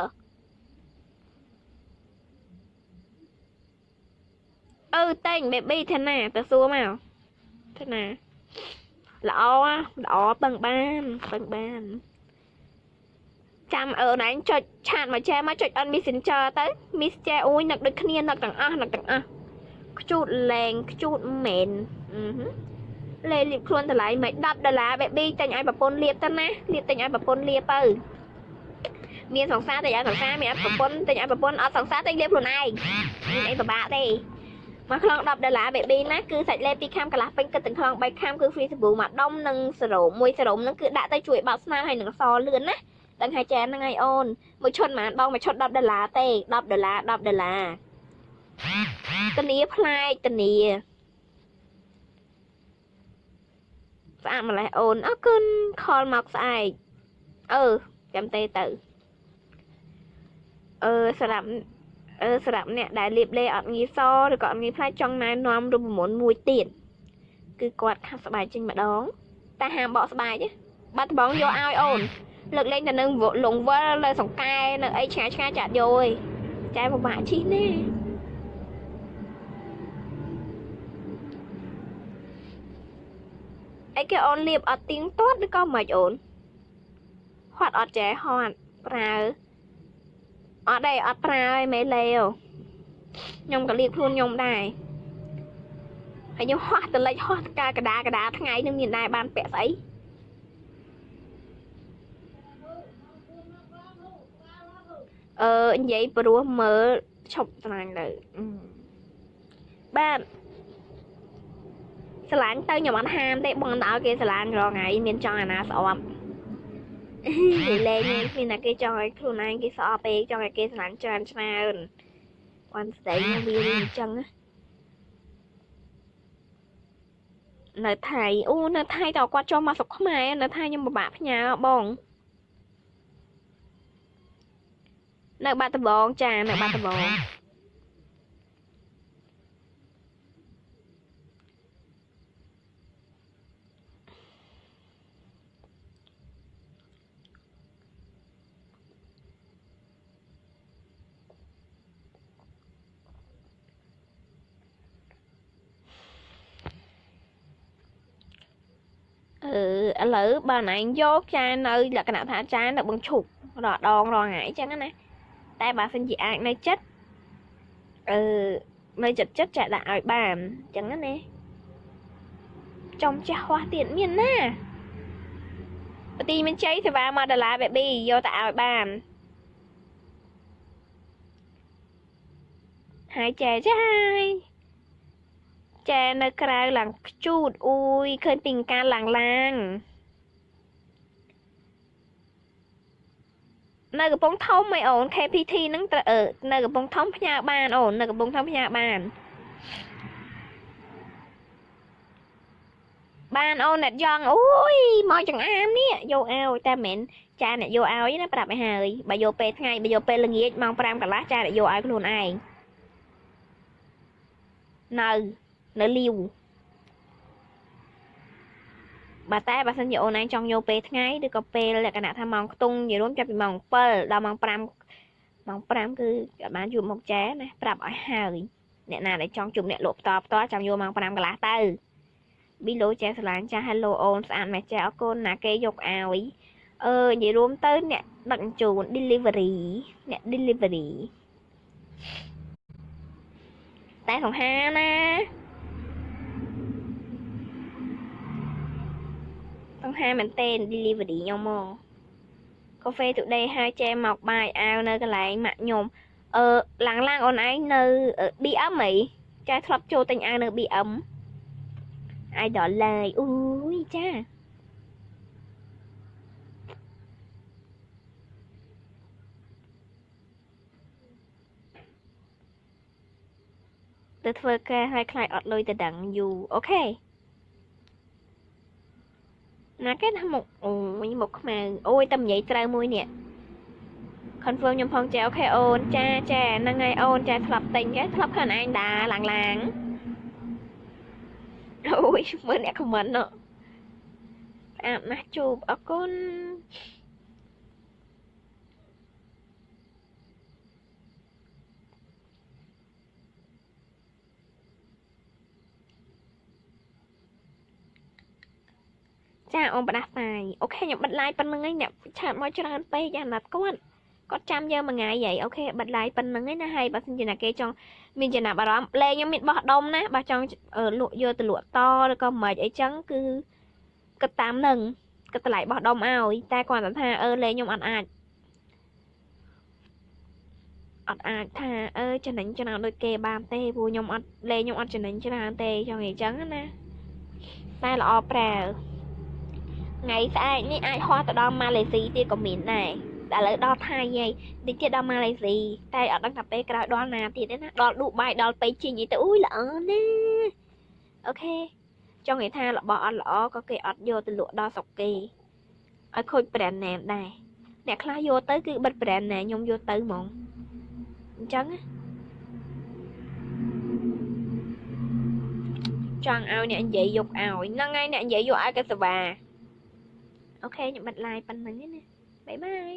អឺតែង baby ថាណាទៅសួរមកថាណាល្អល្អបឹងបានបឹងបានចាំអឺណែចុចឆាតមកចែមកចុច on messenger ទៅ miss ចែអ៊ុយនឹកដូចគ្នានឹកទាំងអស់នឹកទាំងអស់ ខ្ជូតលែងខ្ជូតមែនអឺលេលៀបខ្លួនតម្លៃមិន10ដុល្លារ baby តែញឲ្យប្រពន្ធលៀបទៅណាលៀបតែញឲ្យប្រពន្ធលៀបទៅមានសង្សារតែឲ្យសង្សារមានអត់ប្រពន្ធតែឲ្យប្រពន្ធអត់សង្សារតែលៀបខ្លួនឯងមានអីពិបាកទេមកខ្លង10ដុល្លារ baby ណាគឺសាច់លេពីខាំកន្លះពេញគិតទាំងខ្លង3ខាំគឺ free សាប៊ូមួយដុំនិងសេរ៉ូមមួយសេរ៉ូមហ្នឹងគឺដាក់ទៅជួយបោកស្នាមហើយនឹងសលឿនណាដឹងហើយចានហ្នឹងហើយអូនមួយឈុតប៉ុន្មានបងមួយឈុត10ដុល្លារទេ10ដុល្លារ10ដុល្លារ ធានាផ្លែកធានាស្អាតម្លេះអូនអរគុណខលមកស្អែកអឺចាំទេទៅអឺសម្រាប់អឺសម្រាប់អ្នកដែលលាបលេអត់ងាយសឬក៏អត់ងាយផ្លាច់ចង់ណែនាំរូបមន្តមួយទៀតគឺគាត់ខាត់ស្បែកចេញម្ដងតែហាមបកស្បែកទេបាត់ដំបងយកឲ្យអូនលើកលែងតែនឹងលងវិលនៅសង្កែនៅអីឆ្ងាយឆ្ងាយចាត់យកឯងចែពិបាកឈីណា អីគេអូនលៀបអត់ទៀងទាត់ឬក៏មិនអូនហត់អត់ចេះហត់ប្រើអត់ទេអត់ប្រើឯមេលេខ្ញុំក៏លៀបខ្លួនខ្ញុំដែរហើយខ្ញុំហោះតលិចហោះកាកដាកដាថ្ងៃនឹងមានដែរបានពាក់ស្អីអឺនិយាយព្រោះមើលឈប់ស្នាញ់ទៅបាទ ស្រឡាញ់ទៅខ្ញុំអត់ហាមទេបងដល់គេស្រឡាញ់រងថ្ងៃមានចង់អាណាស្អប់និយាយលេងមានតែគេចង់ឲ្យខ្លួនឯងគេស្អប់ពេកចង់ឲ្យគេស្រឡាញ់ច្រើនច្រើនគាត់ស្ដីវាអញ្ចឹងនៅថៃអូនៅថៃតើគាត់ចុះមកស្រុកខ្មែរនៅថៃខ្ញុំពិបាកផ្ញើបងនៅបាត់ដំបងចានៅបាត់ដំបងអឺ ឥឡូវបើណែយកចានៅលក្ខណៈថាចានៅបឹងឈប់រដងរងថ្ងៃអញ្ចឹងណាតែបើសិនជាអាចនៅចិត្តអឺនៅចិត្តចិត្តចាក់ដាក់ឲ្យបានអញ្ចឹងណាចំចាស់ហោះទៀតមានណាបទីមានជ័យសេវា1ដុល្លារ baby យកទៅឲ្យបានហើយចែចាយចែនៅក្រៅឡើងខ្ជូតអ៊ូយឃើញពីការឡើងឡើង នៅកំពង់ធំឯអូន KPT ហ្នឹងត្រូវនៅកំពង់ធំផ្ញើបានអូននៅកំពង់ធំផ្ញើបានបានអូនអ្នកយ៉ងអូយមកចង្អាមនេះយកឲ្យតែមិនចាអ្នកយកឲ្យណាប្រាប់ឲ្យហើយបើយកពេលថ្ងៃបើយកពេលល្ងាចម៉ោង5កន្លះចាអ្នកយកឲ្យខ្លួនឯងនៅនៅលាវ បើតែបើសិនជាអូនឯងចង់យកពេលថ្ងៃឬក៏ពេលលក្ខណៈថាម៉ោងខ្ទង់និយាយរួមចាប់ពីម៉ោង7ដល់ម៉ោង5ម៉ោង5គឺអត់បានជួបមុខចែណាប្រាប់ឲ្យហើយអ្នកណាដែលចង់ជួបអ្នកលក់ផ្ទាល់ផ្ទាល់ចាំយកម៉ោង5កន្លះទៅប៊ីឡូចែស្រឡាញ់ចា Hello អូនស្អាតមែនចាអរគុណណាគេយកឲ្យអឺនិយាយរួមទៅអ្នកដឹកជញ្ជូន delivery អ្នក delivery តែសង្ហាណា សង្ហាមែនតេ delivery ខ្ញុំមក Cafe Today ហើយចែមកបាយអាវនៅកន្លែងម៉ាក់ខ្ញុំអឺឡាំងឡាំងអូនឯងនៅ BM ហីចាធ្លាប់ចូលទិញអាវនៅ BM idol ឡើយអូយចាទៅធ្វើការឲ្យខ្លាចអត់លុយទៅដឹងយូរអូខេ ណាគេថាមុខអូយមុខខ្មៅអូយតែនិយាយត្រូវមួយនេះ confirm ខ្ញុំផងចាអូខេអូនចាចាហ្នឹងហើយអូនចាធ្លាប់ទិញគេធ្លាប់ឃើញឯងដាឡើងឡើងអូយមើលអ្នក comment ណោះស្អាតណាស់ជួបអរគុណ ចាអូនបដាសាយ okay ខ្ញុំបិទ live ប៉ុណ្ណឹងឯងអ្នក chat មកច្រើនពេកអាណត្តិគាត់គាត់ចាំយើងមួយថ្ងៃហីអូខេបិទ live ប៉ុណ្្នឹងឯណាហើយបើសិនជាណាគេចង់មានចំណាប់អារម្មណ៍លេងខ្ញុំមានបោះដុំណាបើចង់លក់យកទៅលក់តឬក៏មិនអីចឹងគឺគិតតាមនឹងគិតតម្លៃបោះដុំឲ្យតែគាត់ថាអឺលេងខ្ញុំអត់អាចអត់អាចថាអឺចំណេញច្រើនដូចគេបានទេព្រោះខ្ញុំអត់លេងខ្ញុំអត់ចំណេញច្រើនទេចង់និយាយចឹងណាតែល្អប្រើ ថ្ងៃស្អែកនេះអាចហោះទៅដល់ម៉ាឡេស៊ីទៀតក៏មានដែរតែឥឡូវដល់ថៃហើយតិចទៀតដល់ម៉ាឡេស៊ីតែអត់ដឹងថាពេលក្រោយដល់ណាទៀតទេណាដល់ឌូបៃដល់ប៉េជីងអីទៅអូយល្អណាស់អូខេចង់និយាយថារបស់អត់ល្អក៏គេអត់យកទៅលក់ដល់ស្រុកគេឲ្យខូច brand name ដែរអ្នកខ្លះយកទៅគឺបិទ brand name ខ្ញុំយកទៅហ្មងអញ្ចឹងណាចង់ឲ្យអ្នកនិយាយយកឲ្យហ្នឹងហើយអ្នកនិយាយយកឲ្យកសវ៉ា អូខេខ្ញុំបិទ live ប៉ុណ្្នឹងឯណាបាយបាយ